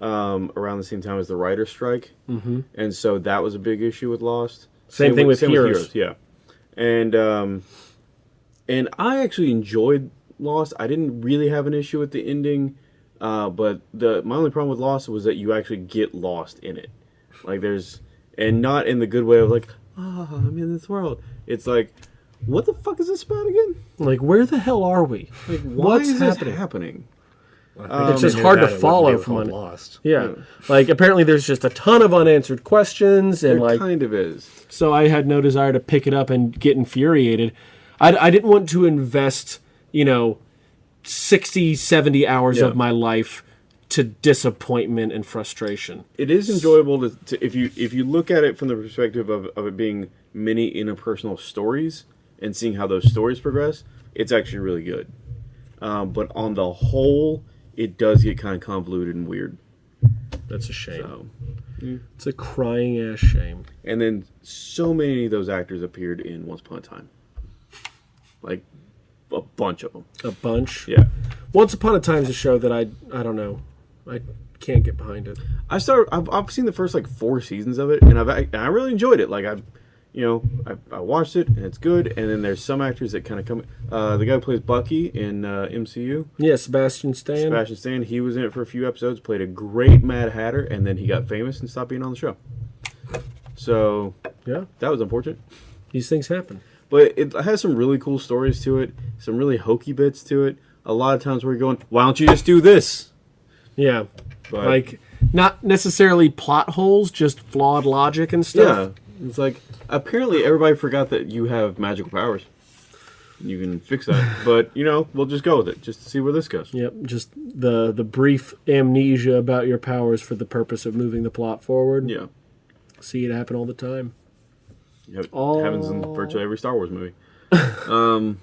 Speaker 1: um, around the same time as the writer's strike, mm-hmm. and so that was a big issue with Lost.
Speaker 2: Same thing with Heroes.
Speaker 1: yeah, and um, and I actually enjoyed Lost. I didn't really have an issue with the ending, uh, but the my only problem with Lost was that you actually get lost in it. Like there's, and not in the good way of like, oh, I'm in this world. It's like, what the fuck is this about again?
Speaker 2: like, where the hell are we?
Speaker 1: Like, why
Speaker 2: What's
Speaker 1: is
Speaker 2: happening?
Speaker 1: this happening?
Speaker 2: It's just hard to follow from
Speaker 3: on
Speaker 2: an-
Speaker 3: Lost.
Speaker 2: Yeah. Like, apparently there's just a ton of unanswered questions, and
Speaker 1: It
Speaker 2: like,
Speaker 1: kind of is.
Speaker 2: so I had no desire to pick it up and get infuriated. I, I didn't want to invest, you know, 60, 70 hours
Speaker 1: Yeah.
Speaker 2: of my life to disappointment and frustration.
Speaker 1: It is enjoyable to, to if you if you look at it from the perspective of, of it being many interpersonal stories and seeing how those stories progress. It's actually really good. Um, but on the whole, it does get kind of convoluted and weird.
Speaker 2: That's a shame.
Speaker 1: So,
Speaker 2: It's a crying ass shame.
Speaker 1: and then so many of those actors appeared in Once Upon a Time, like a bunch of them.
Speaker 2: A bunch.
Speaker 1: Yeah.
Speaker 2: Once Upon a Time's a show that I I don't know. I can't get behind it.
Speaker 1: I started. I've, I've seen the first like four seasons of it, and I've and I really enjoyed it. Like I've, you know, I, I watched it and it's good. And then there's some actors that kind of come. Uh, the guy who plays Bucky in uh, MCU,
Speaker 2: Yeah, Sebastian Stan.
Speaker 1: Sebastian Stan, he was in it for a few episodes, played a great Mad Hatter, and then he got famous and stopped being on the show. So
Speaker 2: Yeah,
Speaker 1: That was unfortunate.
Speaker 2: these things happen.
Speaker 1: But it has some really cool stories to it, some really hokey bits to it. A lot of times where you're going, why don't you just do this?
Speaker 2: Yeah,
Speaker 1: But,
Speaker 2: like not necessarily plot holes, just flawed logic and stuff.
Speaker 1: yeah, it's like apparently everybody forgot that you have magical powers. You can fix that, but you know we'll just go with it just to see where this goes.
Speaker 2: Yep, just the the brief amnesia about your powers for the purpose of moving the plot forward.
Speaker 1: Yeah,
Speaker 2: See it happen all the time.
Speaker 1: It
Speaker 2: Oh.
Speaker 1: happens in virtually every Star Wars movie.
Speaker 2: Um,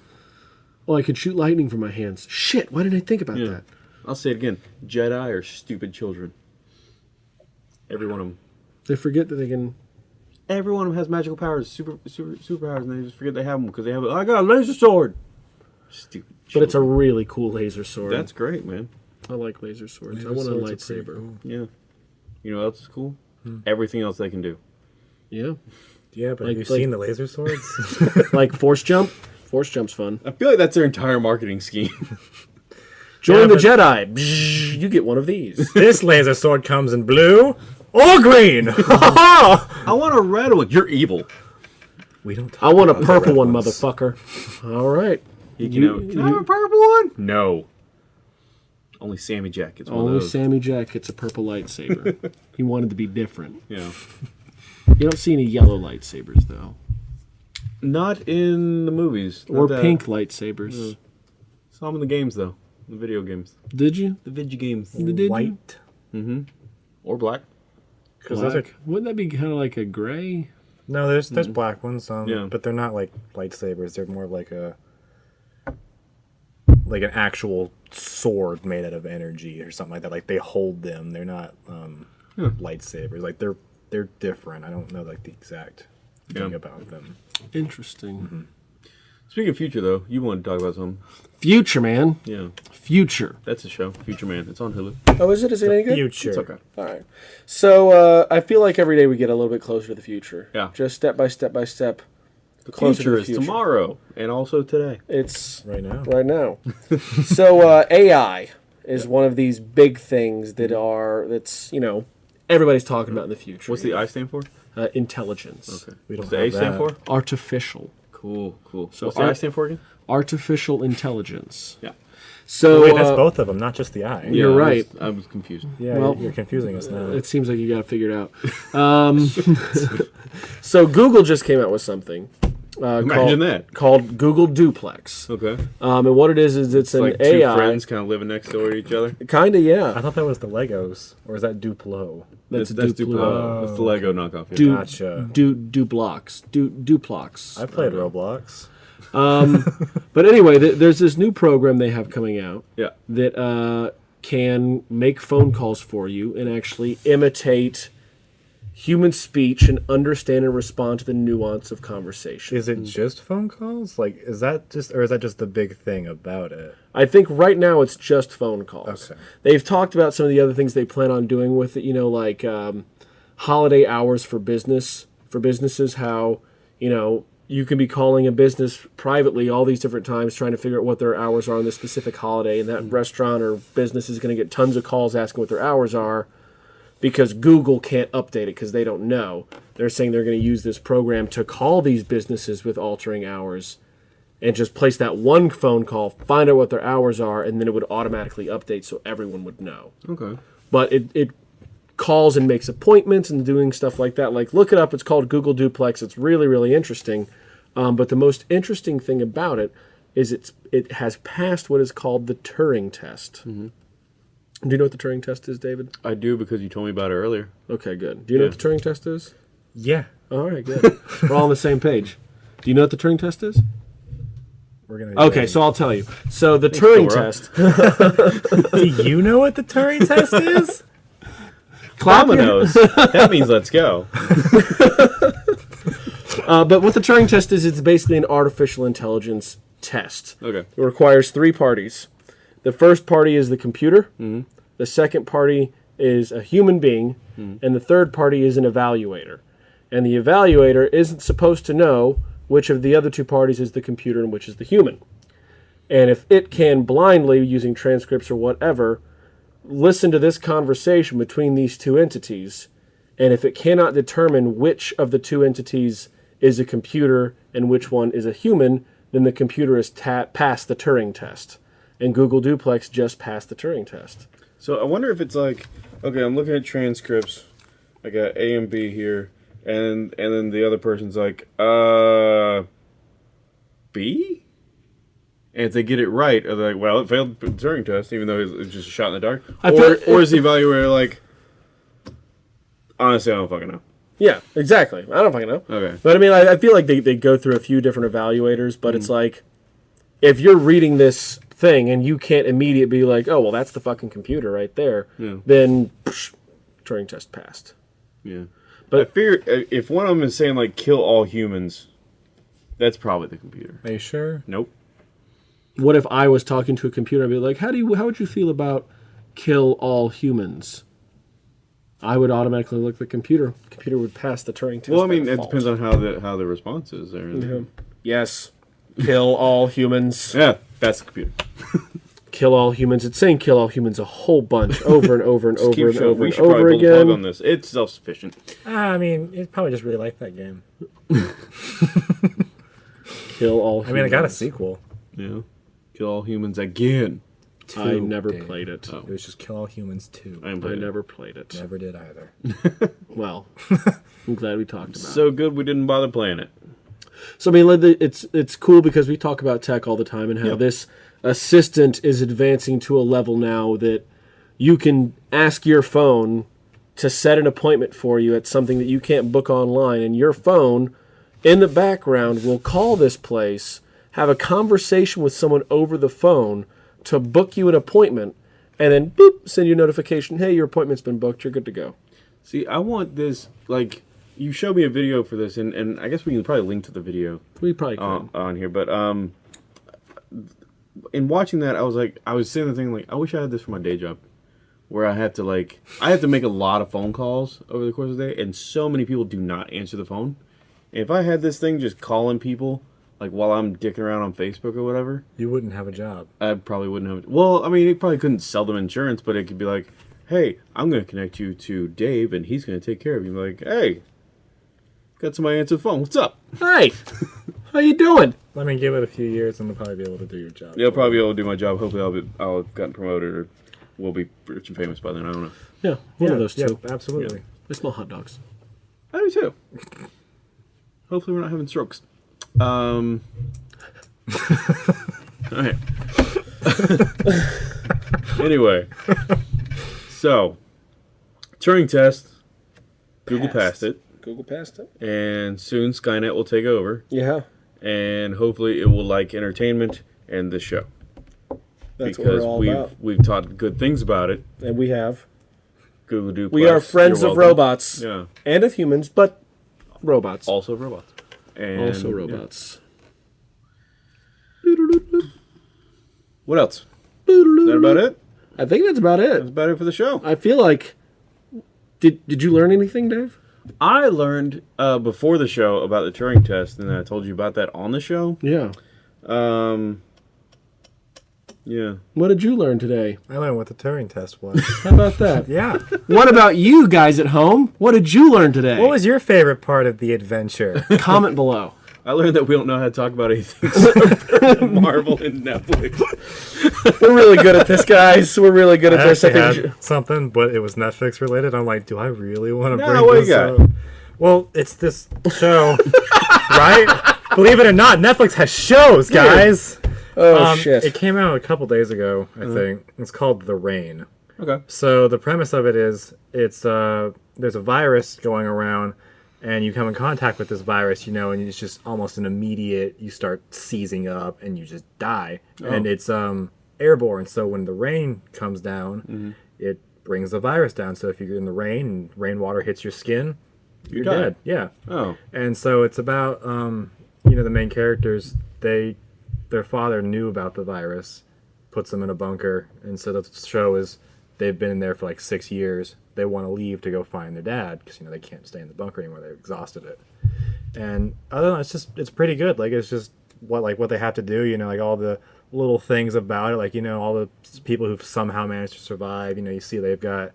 Speaker 2: oh, I could shoot lightning from my hands. Shit, why didn't I think about
Speaker 1: Yeah.
Speaker 2: that?
Speaker 1: I'll say it again: Jedi are stupid children. Every one of them.
Speaker 2: They forget that they can.
Speaker 1: Every one of them has magical powers, super super superpowers, and they just forget they have them because they have. I got a laser sword. Stupid.
Speaker 2: But it's a really cool laser sword.
Speaker 1: That's great, man.
Speaker 2: I like laser swords.
Speaker 3: Laser
Speaker 2: I want a
Speaker 3: swords are pretty
Speaker 2: lightsaber.
Speaker 3: cool.
Speaker 1: Yeah. You know what else is cool? Hmm. Everything else they can do.
Speaker 2: Yeah,
Speaker 3: Yeah, but
Speaker 2: Like-
Speaker 3: have you
Speaker 2: like-
Speaker 3: seen the laser swords?
Speaker 2: like force jump. Force jump's fun.
Speaker 1: I feel like that's their entire marketing scheme.
Speaker 2: Join
Speaker 3: Yeah,
Speaker 2: the Jedi. Bzz, you get one of these.
Speaker 3: this laser sword comes in blue or green.
Speaker 1: I want a red one. You're evil.
Speaker 3: we don't.
Speaker 2: I want a
Speaker 3: about the
Speaker 2: purple
Speaker 3: red
Speaker 2: one,
Speaker 3: ones.
Speaker 2: motherfucker. All right.
Speaker 1: You can,
Speaker 2: You-
Speaker 1: have, can I have a purple one? No. Only Sammy Jack gets one
Speaker 2: Only
Speaker 1: of those.
Speaker 2: Sammy Jack gets a purple lightsaber. he wanted to be different.
Speaker 1: yeah.
Speaker 2: You don't see any yellow lightsabers though,
Speaker 1: Not in the movies. Not
Speaker 2: or
Speaker 1: that-
Speaker 2: pink lightsabers.
Speaker 1: Saw them in the games though. The video games.
Speaker 2: Did you?
Speaker 1: The video games.
Speaker 2: The Did you?
Speaker 3: White.
Speaker 1: Or black.
Speaker 3: Because those are
Speaker 2: Black. Wouldn't that be kind of like a gray?
Speaker 3: no, there's there's black ones. Um,
Speaker 1: Yeah.
Speaker 3: but they're not like lightsabers. They're more of like a like an actual sword made out of energy or something like that. Like they hold them. They're not um, lightsabers. Like they're they're different. I don't know like the exact thing about them.
Speaker 2: Interesting.
Speaker 1: Speaking of future though, you want to talk about something.
Speaker 2: Future man.
Speaker 1: Yeah.
Speaker 2: Future.
Speaker 1: That's a show. Future Man. It's on Hulu.
Speaker 2: Oh, is it? Is it any good?
Speaker 3: Future.
Speaker 1: It's okay.
Speaker 2: All right. So uh, I feel like every day we get a little bit closer to the future.
Speaker 1: Yeah.
Speaker 2: Just step by step by step.
Speaker 1: The
Speaker 2: Closer to
Speaker 1: future is
Speaker 2: future.
Speaker 1: tomorrow and also today.
Speaker 2: It's
Speaker 3: Right now.
Speaker 2: right now. so uh, AI is one of these big things that are that's you know everybody's talking about in the future.
Speaker 1: What's the I stand for?
Speaker 2: uh, intelligence?
Speaker 1: Okay.
Speaker 3: We don't
Speaker 1: the A
Speaker 3: have
Speaker 1: stand
Speaker 3: that.
Speaker 1: for?
Speaker 2: Artificial,
Speaker 1: Cool, cool.
Speaker 2: So
Speaker 1: What's the I stand for again?
Speaker 2: artificial intelligence.
Speaker 1: Yeah.
Speaker 2: So
Speaker 3: Wait, that's
Speaker 2: uh,
Speaker 3: both of them, not just the eye.
Speaker 2: You're
Speaker 1: I
Speaker 2: right.
Speaker 1: was- I was confused.
Speaker 3: Yeah,
Speaker 2: Well-
Speaker 3: you're confusing us now.
Speaker 2: It seems like you got to figure it figured out. Um, so Google just came out with something. Uh,
Speaker 1: Imagine
Speaker 2: called,
Speaker 1: that.
Speaker 2: Called Google Duplex.
Speaker 1: Okay.
Speaker 2: Um, and what it is is it's,
Speaker 1: It's
Speaker 2: an
Speaker 1: like two
Speaker 2: AI.
Speaker 1: friends kind of living next door to each other.
Speaker 2: Kind of, yeah.
Speaker 3: I thought that was the Legos, or is that Duplo?
Speaker 2: That's,
Speaker 1: that's
Speaker 2: Duplo.
Speaker 1: Duplo. That's the Lego knockoff. Yeah.
Speaker 2: Du-
Speaker 3: Gotcha.
Speaker 2: Du Duplox. Du Duplox.
Speaker 3: I played Roblox.
Speaker 2: But anyway, th- there's this new program they have coming out
Speaker 1: yeah.
Speaker 2: that uh, can make phone calls for you and actually imitate human speech and understand and respond to the nuance of conversation.
Speaker 3: Is it just phone calls? Like, is that just, or is that just the big thing about it?
Speaker 2: I think right now it's just phone calls.
Speaker 3: Okay.
Speaker 2: They've talked about some of the other things they plan on doing with it. You know, like um, holiday hours for business for businesses. How you know you can be calling a business privately all these different times, trying to figure out what their hours are on this specific holiday, and that restaurant or business is going to get tons of calls asking what their hours are because Google can't update it because they don't know. They're saying they're going to use this program to call these businesses with altering hours and just place that one phone call, find out what their hours are, and then it would automatically update so everyone would know.
Speaker 1: Okay.
Speaker 2: But it, it calls and makes appointments and doing stuff like that. Like, look it up. It's called Google Duplex. It's really, really interesting. Um, but the most interesting thing about it is it's it has passed what is called the Turing test. Do you know what the Turing test is, David?
Speaker 1: I do because you told me about it earlier.
Speaker 2: Okay, good. Do you know what the Turing test is?
Speaker 3: Yeah.
Speaker 2: All right, good. We're all on the same page. Do you know what the Turing test is?
Speaker 3: We're gonna.
Speaker 2: Okay, so I'll tell you. So the Turing
Speaker 1: Dora.
Speaker 2: test.
Speaker 3: do you know what the Turing test is?
Speaker 2: Clap
Speaker 1: Dominoes. that means let's go.
Speaker 2: Uh, but what the Turing test is, it's basically an artificial intelligence test.
Speaker 1: Okay.
Speaker 2: It requires three parties. The first party is the computer. The second party is a human being, hmm. and the third party is an evaluator. And the evaluator isn't supposed to know which of the other two parties is the computer and which is the human. And if it can blindly, using transcripts or whatever, listen to this conversation between these two entities And if it cannot determine which of the two entities is a computer and which one is a human, then the computer has ta- passed the Turing test. And Google Duplex just passed the Turing test.
Speaker 1: So I wonder if it's like, okay, I'm looking at transcripts. I got A and B here, and and then the other person's like, uh, B. And if they get it right, are they like, well, it failed the Turing test, even though it's just a shot in the dark.
Speaker 2: I
Speaker 1: or, or is the evaluator like, honestly, I don't fucking know.
Speaker 2: Yeah, exactly. I don't fucking know.
Speaker 1: Okay.
Speaker 2: But I mean, I, I feel like they, they go through a few different evaluators, but it's like, if you're reading this thing and you can't immediately be like, oh, well, that's the fucking computer right there,
Speaker 1: Yeah.
Speaker 2: then psh, Turing test passed.
Speaker 1: Yeah.
Speaker 2: But-
Speaker 1: But I fear uh, if one of them is saying like kill all humans, that's probably the computer.
Speaker 3: Are you sure?
Speaker 1: Nope.
Speaker 2: What if I was talking to a computer? I'd be like, how do you, how would you feel about kill all humans? I would automatically look at the computer. Computer would pass the Turing test.
Speaker 1: Well, I mean, it
Speaker 2: default.
Speaker 1: depends on how the how the response is there.
Speaker 2: Yes, kill all humans.
Speaker 1: Yeah, that's the computer.
Speaker 2: Kill all humans. It's saying kill all humans a whole bunch over and over and over
Speaker 1: Keep
Speaker 2: and
Speaker 1: showing.
Speaker 2: over
Speaker 1: We
Speaker 2: and
Speaker 1: should probably
Speaker 2: over
Speaker 1: pull the plug
Speaker 2: again.
Speaker 1: on this. It's self sufficient.
Speaker 3: Ah, I mean, it probably just really liked that game.
Speaker 2: Kill all. Humans.
Speaker 3: I mean, I got a sequel.
Speaker 1: Yeah. Kill all humans again.
Speaker 2: I never
Speaker 3: Dave.
Speaker 2: played it.
Speaker 3: It was just Kill All Humans 2.
Speaker 1: I,
Speaker 2: I never played it.
Speaker 3: Never did either.
Speaker 2: Well, I'm glad we talked about. it.
Speaker 1: So good we didn't bother playing it.
Speaker 2: So I mean, like, it's it's cool because we talk about tech all the time and how
Speaker 1: Yep.
Speaker 2: this assistant is advancing to a level now that you can ask your phone to set an appointment for you at something that you can't book online, and your phone in the background will call this place, have a conversation with someone over the phone to book you an appointment, and then boop, send you a notification, hey, your appointment's been booked, you're good to go.
Speaker 1: See, I want this like you showed me a video for this, and, and I guess we can probably link to the video
Speaker 2: We probably could.
Speaker 1: on, on here. But um, in watching that, I was like, I was saying the thing like, I wish I had this for my day job, where I have to like, I have to make a lot of phone calls over the course of the day, and so many people do not answer the phone. If I had this thing just calling people like while I'm dicking around on Facebook or whatever,
Speaker 3: You wouldn't have a job.
Speaker 1: I probably wouldn't have. Well, I mean, it probably couldn't sell them insurance, but it could be like, "Hey, I'm going to connect you to Dave, and he's going to take care of you." Like, "Hey, got somebody answer the phone. What's up?"
Speaker 2: Hi, how you doing?
Speaker 3: Let me give it a few years and they'll probably be able to do your job.
Speaker 1: They'll probably be able to do my job. Hopefully, I'll be, I'll have gotten promoted or we'll be rich and famous by then. I don't know.
Speaker 2: Yeah, one
Speaker 3: yeah,
Speaker 2: of those
Speaker 3: yeah,
Speaker 2: two.
Speaker 3: absolutely.
Speaker 2: They smell hot dogs.
Speaker 1: I do too. Hopefully, we're not having strokes. Um. all right. anyway, so Turing test. Google passed it.
Speaker 2: Google passed it.
Speaker 1: and soon Skynet will take over,
Speaker 2: Yeah,
Speaker 1: and hopefully it will like entertainment and the show
Speaker 2: that's what
Speaker 1: because
Speaker 2: we're all
Speaker 1: we've
Speaker 2: about,
Speaker 1: we've taught good things about it.
Speaker 2: and we have.
Speaker 1: Google Duplex.
Speaker 2: We are friends of robots
Speaker 1: Yeah,
Speaker 2: and of humans, but robots.
Speaker 1: also robots. And,
Speaker 2: also
Speaker 1: yeah.
Speaker 2: robots.
Speaker 1: What else? Is that about it?
Speaker 2: I think that's about it.
Speaker 1: That's
Speaker 2: it.
Speaker 1: about it for the show.
Speaker 2: I feel like. Did Did you learn anything, Dave?
Speaker 1: I learned uh, before the show about the Turing test, and I told you about that on the show.
Speaker 2: Yeah.
Speaker 1: Um, yeah.
Speaker 2: What did you learn today?
Speaker 3: I learned what the Turing test was.
Speaker 2: How about that?
Speaker 3: yeah.
Speaker 2: what about you guys at home? What did you learn today?
Speaker 3: What was your favorite part of the adventure?
Speaker 2: Comment below.
Speaker 1: I learned that we don't know how to talk about anything Marvel and Netflix.
Speaker 2: We're really good at this, guys. We're really good at
Speaker 3: I
Speaker 2: this. I think.
Speaker 3: had something, but it was Netflix related. I'm like, do I really want to
Speaker 1: No,
Speaker 3: bring
Speaker 1: what
Speaker 3: this up? Well, it's this show, right? Believe it or not, Netflix has shows, guys.
Speaker 2: Oh
Speaker 3: Um,
Speaker 2: shit!
Speaker 3: It came out a couple days ago, I think. It's called The Rain.
Speaker 1: Okay.
Speaker 3: So the premise of it is it's uh there's a virus going around and you come in contact with this virus, you know, and it's just almost an immediate you start seizing up and you just die. And it's um airborne, so when the rain comes down, it brings the virus down. So if you're in the rain and rainwater hits your skin, you're
Speaker 1: die.
Speaker 3: dead. Yeah.
Speaker 1: Oh.
Speaker 3: And so it's about um, you know the main characters. They their father knew about the virus, puts them in a bunker, and so the show is they've been in there for like six years. They want to leave to go find their dad because you know they can't stay in the bunker anymore. They've exhausted it. And other than that, it's just it's pretty good. Like it's just what like what they have to do. You know, like all the little things about it. Like you know all the people who've somehow managed to survive. You know, you see they've got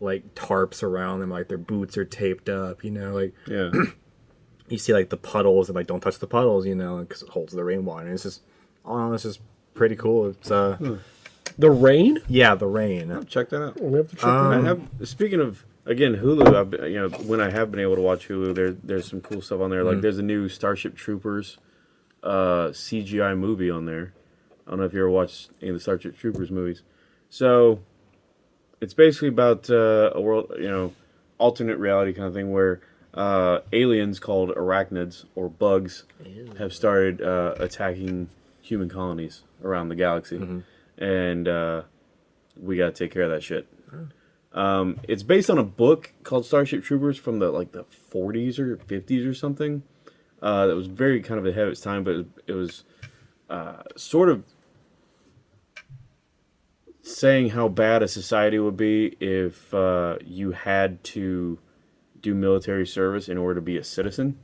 Speaker 3: like tarps around them, like their boots are taped up. You know, like
Speaker 1: Yeah.
Speaker 3: you see like the puddles and like don't touch the puddles. You know, because it holds the rainwater. And it's just, oh, it's just pretty cool. It's uh,
Speaker 2: The rain?
Speaker 3: yeah, the rain.
Speaker 1: Check that out.
Speaker 2: We have to check
Speaker 3: Um,
Speaker 2: that
Speaker 1: I
Speaker 2: out.
Speaker 1: have speaking of again Hulu. I've been, you know when I have been able to watch Hulu, there there's some cool stuff on there. Like there's a new Starship Troopers uh, CGI movie on there. I don't know if you ever watched any of the Starship Troopers movies. So it's basically about uh, a world, you know, alternate reality kind of thing where uh, aliens called arachnids or bugs have started uh, attacking human colonies around the galaxy, and uh, we got to take care of that shit. Um, it's based on a book called Starship Troopers from the like the 40s or 50s or something. Uh, that was very kind of ahead of its time, but it was uh, sort of saying how bad a society would be if uh, you had to do military service in order to be a citizen.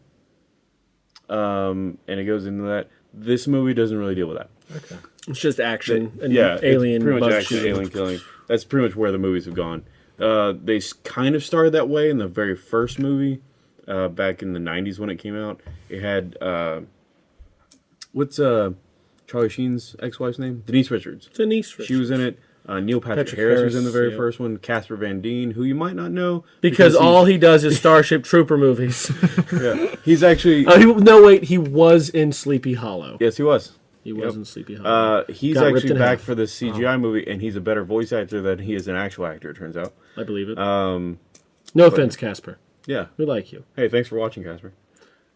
Speaker 1: Um, and it goes into that. This movie doesn't really deal with that.
Speaker 2: It's just action and
Speaker 1: Yeah,
Speaker 2: alien
Speaker 1: pretty much action,
Speaker 2: shooting.
Speaker 1: alien killing. That's pretty much where the movies have gone. Uh, they kind of started that way in the very first movie, uh, back in the '90s when it came out. It had uh, what's uh, Charlie Sheen's ex-wife's name? Denise Richards.
Speaker 2: Denise Richards.
Speaker 1: She was in it. Uh, Neil Patrick,
Speaker 2: Patrick
Speaker 1: Harris, was in the very
Speaker 2: yeah.
Speaker 1: first one. Casper Van Dien, who you might not know
Speaker 2: because
Speaker 1: he's-
Speaker 2: all he does is Starship Trooper movies.
Speaker 1: yeah, he's actually
Speaker 2: oh, he, no, wait, he was in Sleepy Hollow.
Speaker 1: yes, he was.
Speaker 2: He was
Speaker 1: Yep.
Speaker 2: in Sleepy Hollow.
Speaker 1: Uh, he's
Speaker 2: Got
Speaker 1: actually back for the CGI movie, and he's a better voice actor than he is an actual actor. It turns out.
Speaker 2: I believe it.
Speaker 1: Um,
Speaker 2: no offense, Casper.
Speaker 1: yeah.
Speaker 2: We like you.
Speaker 1: Hey, thanks for watching, Casper.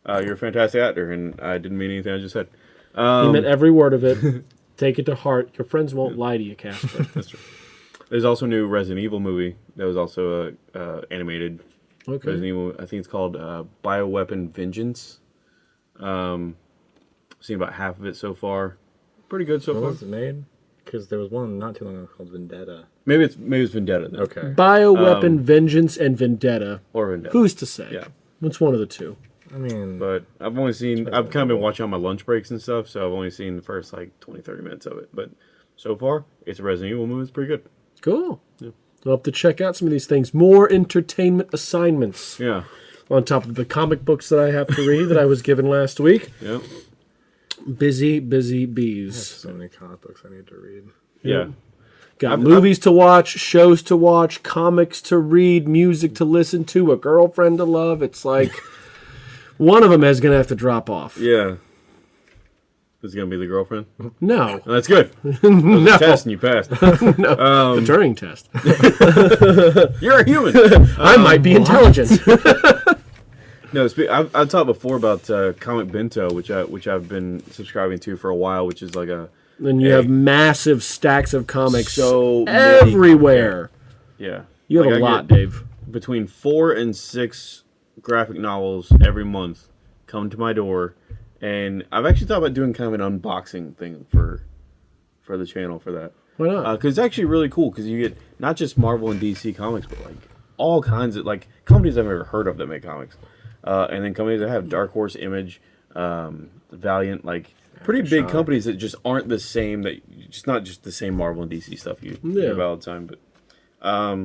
Speaker 1: Uh, you're a fantastic actor, and I didn't mean anything I just said.
Speaker 2: He
Speaker 1: Um,
Speaker 2: meant every word of it. Take it to heart. Your friends won't lie to you, Casper.
Speaker 1: that's true. There's also a new Resident Evil movie that was also uh, uh, animated.
Speaker 2: Okay.
Speaker 1: Resident Evil, I think it's called uh, Bioweapon Vengeance. Um, I've seen about half of it so far. Pretty good so
Speaker 3: When
Speaker 1: far.
Speaker 3: was it made? Because there was one not too long ago called Vendetta.
Speaker 1: Maybe it's maybe it's Vendetta then.
Speaker 3: Okay.
Speaker 2: Bioweapon,
Speaker 1: Um,
Speaker 2: Vengeance, and Vendetta.
Speaker 1: or Vendetta.
Speaker 2: Who's to say?
Speaker 1: Yeah.
Speaker 2: It's one of the two.
Speaker 3: I mean,
Speaker 1: But I've only seen, I've kind of been watching on my lunch breaks and stuff, so I've only seen the first like 20, 30 minutes of it. But so far, it's a Resident Evil movie. It's pretty good.
Speaker 2: Cool. We'll have to check out some of these things. More entertainment assignments
Speaker 1: Yeah.
Speaker 2: on top of the comic books that I have to read that I was given last week.
Speaker 1: Yep.
Speaker 2: Busy, busy bees.
Speaker 3: so many comic books I need to read.
Speaker 1: Yeah.
Speaker 2: Got
Speaker 1: I've-
Speaker 2: movies to watch, shows to watch, comics to read, music to listen to, a girlfriend to love. It's like one of them is going to have to drop off.
Speaker 1: Yeah. This is gonna be the girlfriend.
Speaker 2: No,
Speaker 1: Oh, that's good. That
Speaker 2: no,
Speaker 1: test and you passed.
Speaker 2: Um, the Turing test.
Speaker 1: You're a human.
Speaker 2: I might be um, intelligent.
Speaker 1: No, I've, I've talked before about uh, Comic Bento, which I which I've been subscribing to for a while, which is like a
Speaker 2: then you
Speaker 1: Hey.
Speaker 2: have massive stacks of comics
Speaker 1: So
Speaker 2: everywhere.
Speaker 1: yeah.
Speaker 2: You have
Speaker 1: Like,
Speaker 2: a
Speaker 1: I
Speaker 2: lot, Dave.
Speaker 1: Between four and six graphic novels every month come to my door, and I've actually thought about doing kind of an unboxing thing for for the channel for that.
Speaker 2: Why not?
Speaker 1: because it's actually really cool because you get not just Marvel and DC comics, but like all kinds of like companies I've never heard of that make comics, uh, and then companies that have Dark Horse, Image, um, Valiant, like pretty big companies that just aren't the same. That just not just the same Marvel and DC stuff you
Speaker 2: Yeah.
Speaker 1: hear about all the time. But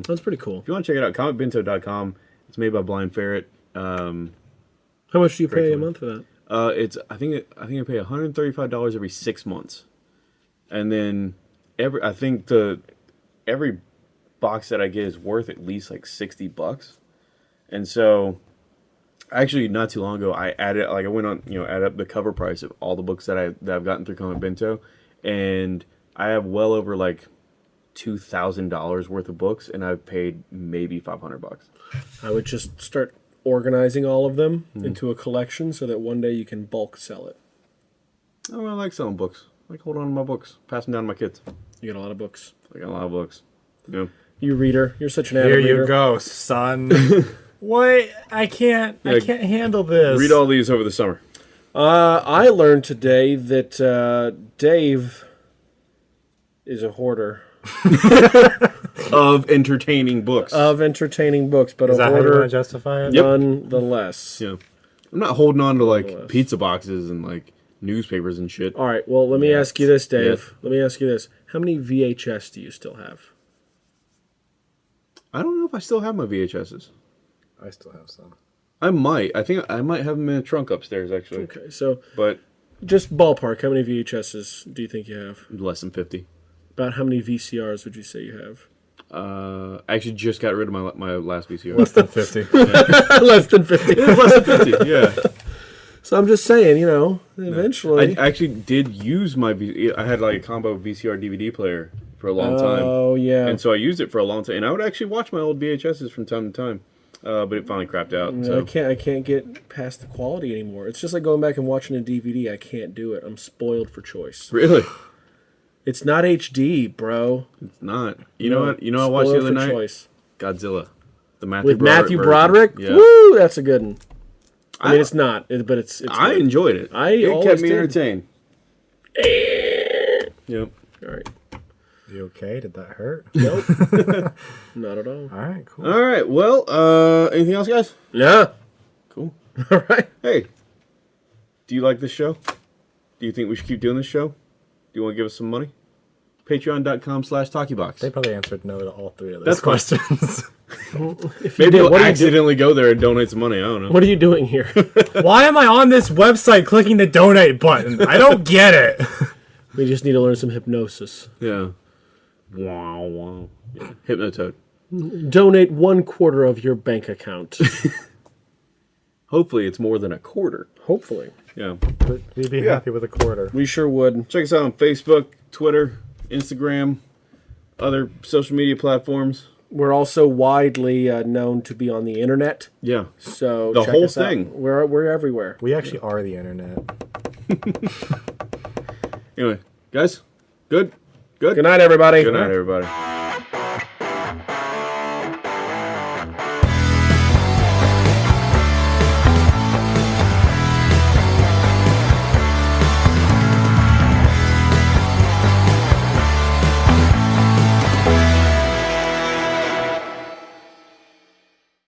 Speaker 2: That's pretty cool.
Speaker 1: if you want to check it out, comicbento.com. It's made by Blind Ferret. Um,
Speaker 2: How much do you pay a month for that?
Speaker 1: uh, it's I think I think I pay one hundred thirty five dollars every six months, and then every I think the every box that I get is worth at least like sixty bucks, and so actually not too long ago I added like I went on you know add up the cover price of all the books that I that I've gotten through Comic Bento, and I have well over like two thousand dollars worth of books, and I've paid maybe five hundred bucks.
Speaker 2: I would just start organizing all of them
Speaker 1: Mm-hmm.
Speaker 2: into a collection so that one day you can bulk sell it.
Speaker 1: Oh, I like selling books. I like holding on to my books, passing down to my kids.
Speaker 2: You got a lot of books.
Speaker 1: I got a lot of books. Yeah.
Speaker 2: You reader, you're such an avid
Speaker 3: Here
Speaker 2: reader.
Speaker 3: you go, son. what? I can't. I can't handle this.
Speaker 1: Read all these over the summer.
Speaker 2: Uh, I learned today that uh, Dave is a hoarder
Speaker 1: Of entertaining books.
Speaker 2: of entertaining books, but
Speaker 3: Is
Speaker 2: a
Speaker 3: that how you want
Speaker 2: hoarder
Speaker 3: to justify it?
Speaker 2: nonetheless.
Speaker 1: yeah. I'm not holding on to like pizza boxes and like newspapers and shit.
Speaker 2: All right, well, let me
Speaker 3: Yes.
Speaker 2: ask you this, Dave.
Speaker 1: Yes.
Speaker 2: Let me ask you this. How many VHS do you still have?
Speaker 1: I don't know if I still have my VHSs.
Speaker 3: I still have some.
Speaker 1: I might. I think I might have them in a trunk upstairs actually.
Speaker 2: Okay, so
Speaker 1: But
Speaker 2: just ballpark, how many VHSs do you think you have?
Speaker 1: less than fifty.
Speaker 2: About how many VCRs would you say you have?
Speaker 1: Uh, I actually just got rid of my my last VCR.
Speaker 3: Less than 50.
Speaker 2: Less than 50.
Speaker 1: less than fifty. Yeah.
Speaker 2: So I'm just saying, you know, eventually.
Speaker 1: I actually did use my. V- I had like a combo VCR DVD player for a long time.
Speaker 2: oh, yeah.
Speaker 1: And so I used it for a long time, and I would actually watch my old VHSs from time to time, uh, but it finally crapped out.
Speaker 2: I
Speaker 1: So
Speaker 2: can't. I can't get past the quality anymore. It's just like going back and watching a DVD. I can't do it. I'm spoiled for choice.
Speaker 1: really,
Speaker 2: It's not HD, bro.
Speaker 1: it's not. You know what? You know what I watched the other night?
Speaker 2: Choice.
Speaker 1: Godzilla, the Matthew
Speaker 2: With
Speaker 1: Broderick
Speaker 2: Matthew
Speaker 1: version.
Speaker 2: Broderick.
Speaker 1: Yeah,
Speaker 2: Woo, that's a good one. I mean, it's not, but it's. it's
Speaker 1: I
Speaker 2: good.
Speaker 1: enjoyed it.
Speaker 2: I
Speaker 1: it kept me
Speaker 2: did.
Speaker 1: entertained. yep.
Speaker 2: All right.
Speaker 3: You okay? Did that hurt?
Speaker 2: Nope. not at all.
Speaker 3: All right, cool.
Speaker 1: All right. Well, uh, anything else, guys?
Speaker 2: Yeah.
Speaker 1: Cool.
Speaker 2: All right.
Speaker 1: Hey, do you like this show? Do you think we should keep doing this show? Do you want to give us some money? Patreon.com slash TalkieBox.
Speaker 3: They probably answered no to all three of those
Speaker 1: fine.
Speaker 3: questions.
Speaker 2: If you
Speaker 1: Maybe
Speaker 2: did,
Speaker 1: you'll
Speaker 2: what, are you do-
Speaker 1: accidentally go there and donate some money. I don't know.
Speaker 2: what are you doing here?
Speaker 3: Why am I on this website clicking the donate button? I don't get it.
Speaker 2: we just need to learn some hypnosis.
Speaker 1: Yeah. Wow, wow. Yeah. Hypnotoad.
Speaker 2: Donate one quarter of your bank account.
Speaker 1: Hopefully, it's more than a quarter.
Speaker 2: Hopefully.
Speaker 1: Yeah.
Speaker 3: But we'd be happy with a quarter.
Speaker 2: We sure would.
Speaker 1: Check us out on Facebook, Twitter, Instagram, other social media platforms.
Speaker 2: We're also widely uh, known to be on the internet.
Speaker 1: Yeah.
Speaker 2: So
Speaker 1: The
Speaker 2: check
Speaker 1: whole
Speaker 2: us out.
Speaker 1: thing.
Speaker 2: We're we're everywhere.
Speaker 3: We actually are the internet.
Speaker 1: Anyway, guys, good. Good.
Speaker 2: Good night, everybody.
Speaker 1: Good night, everybody.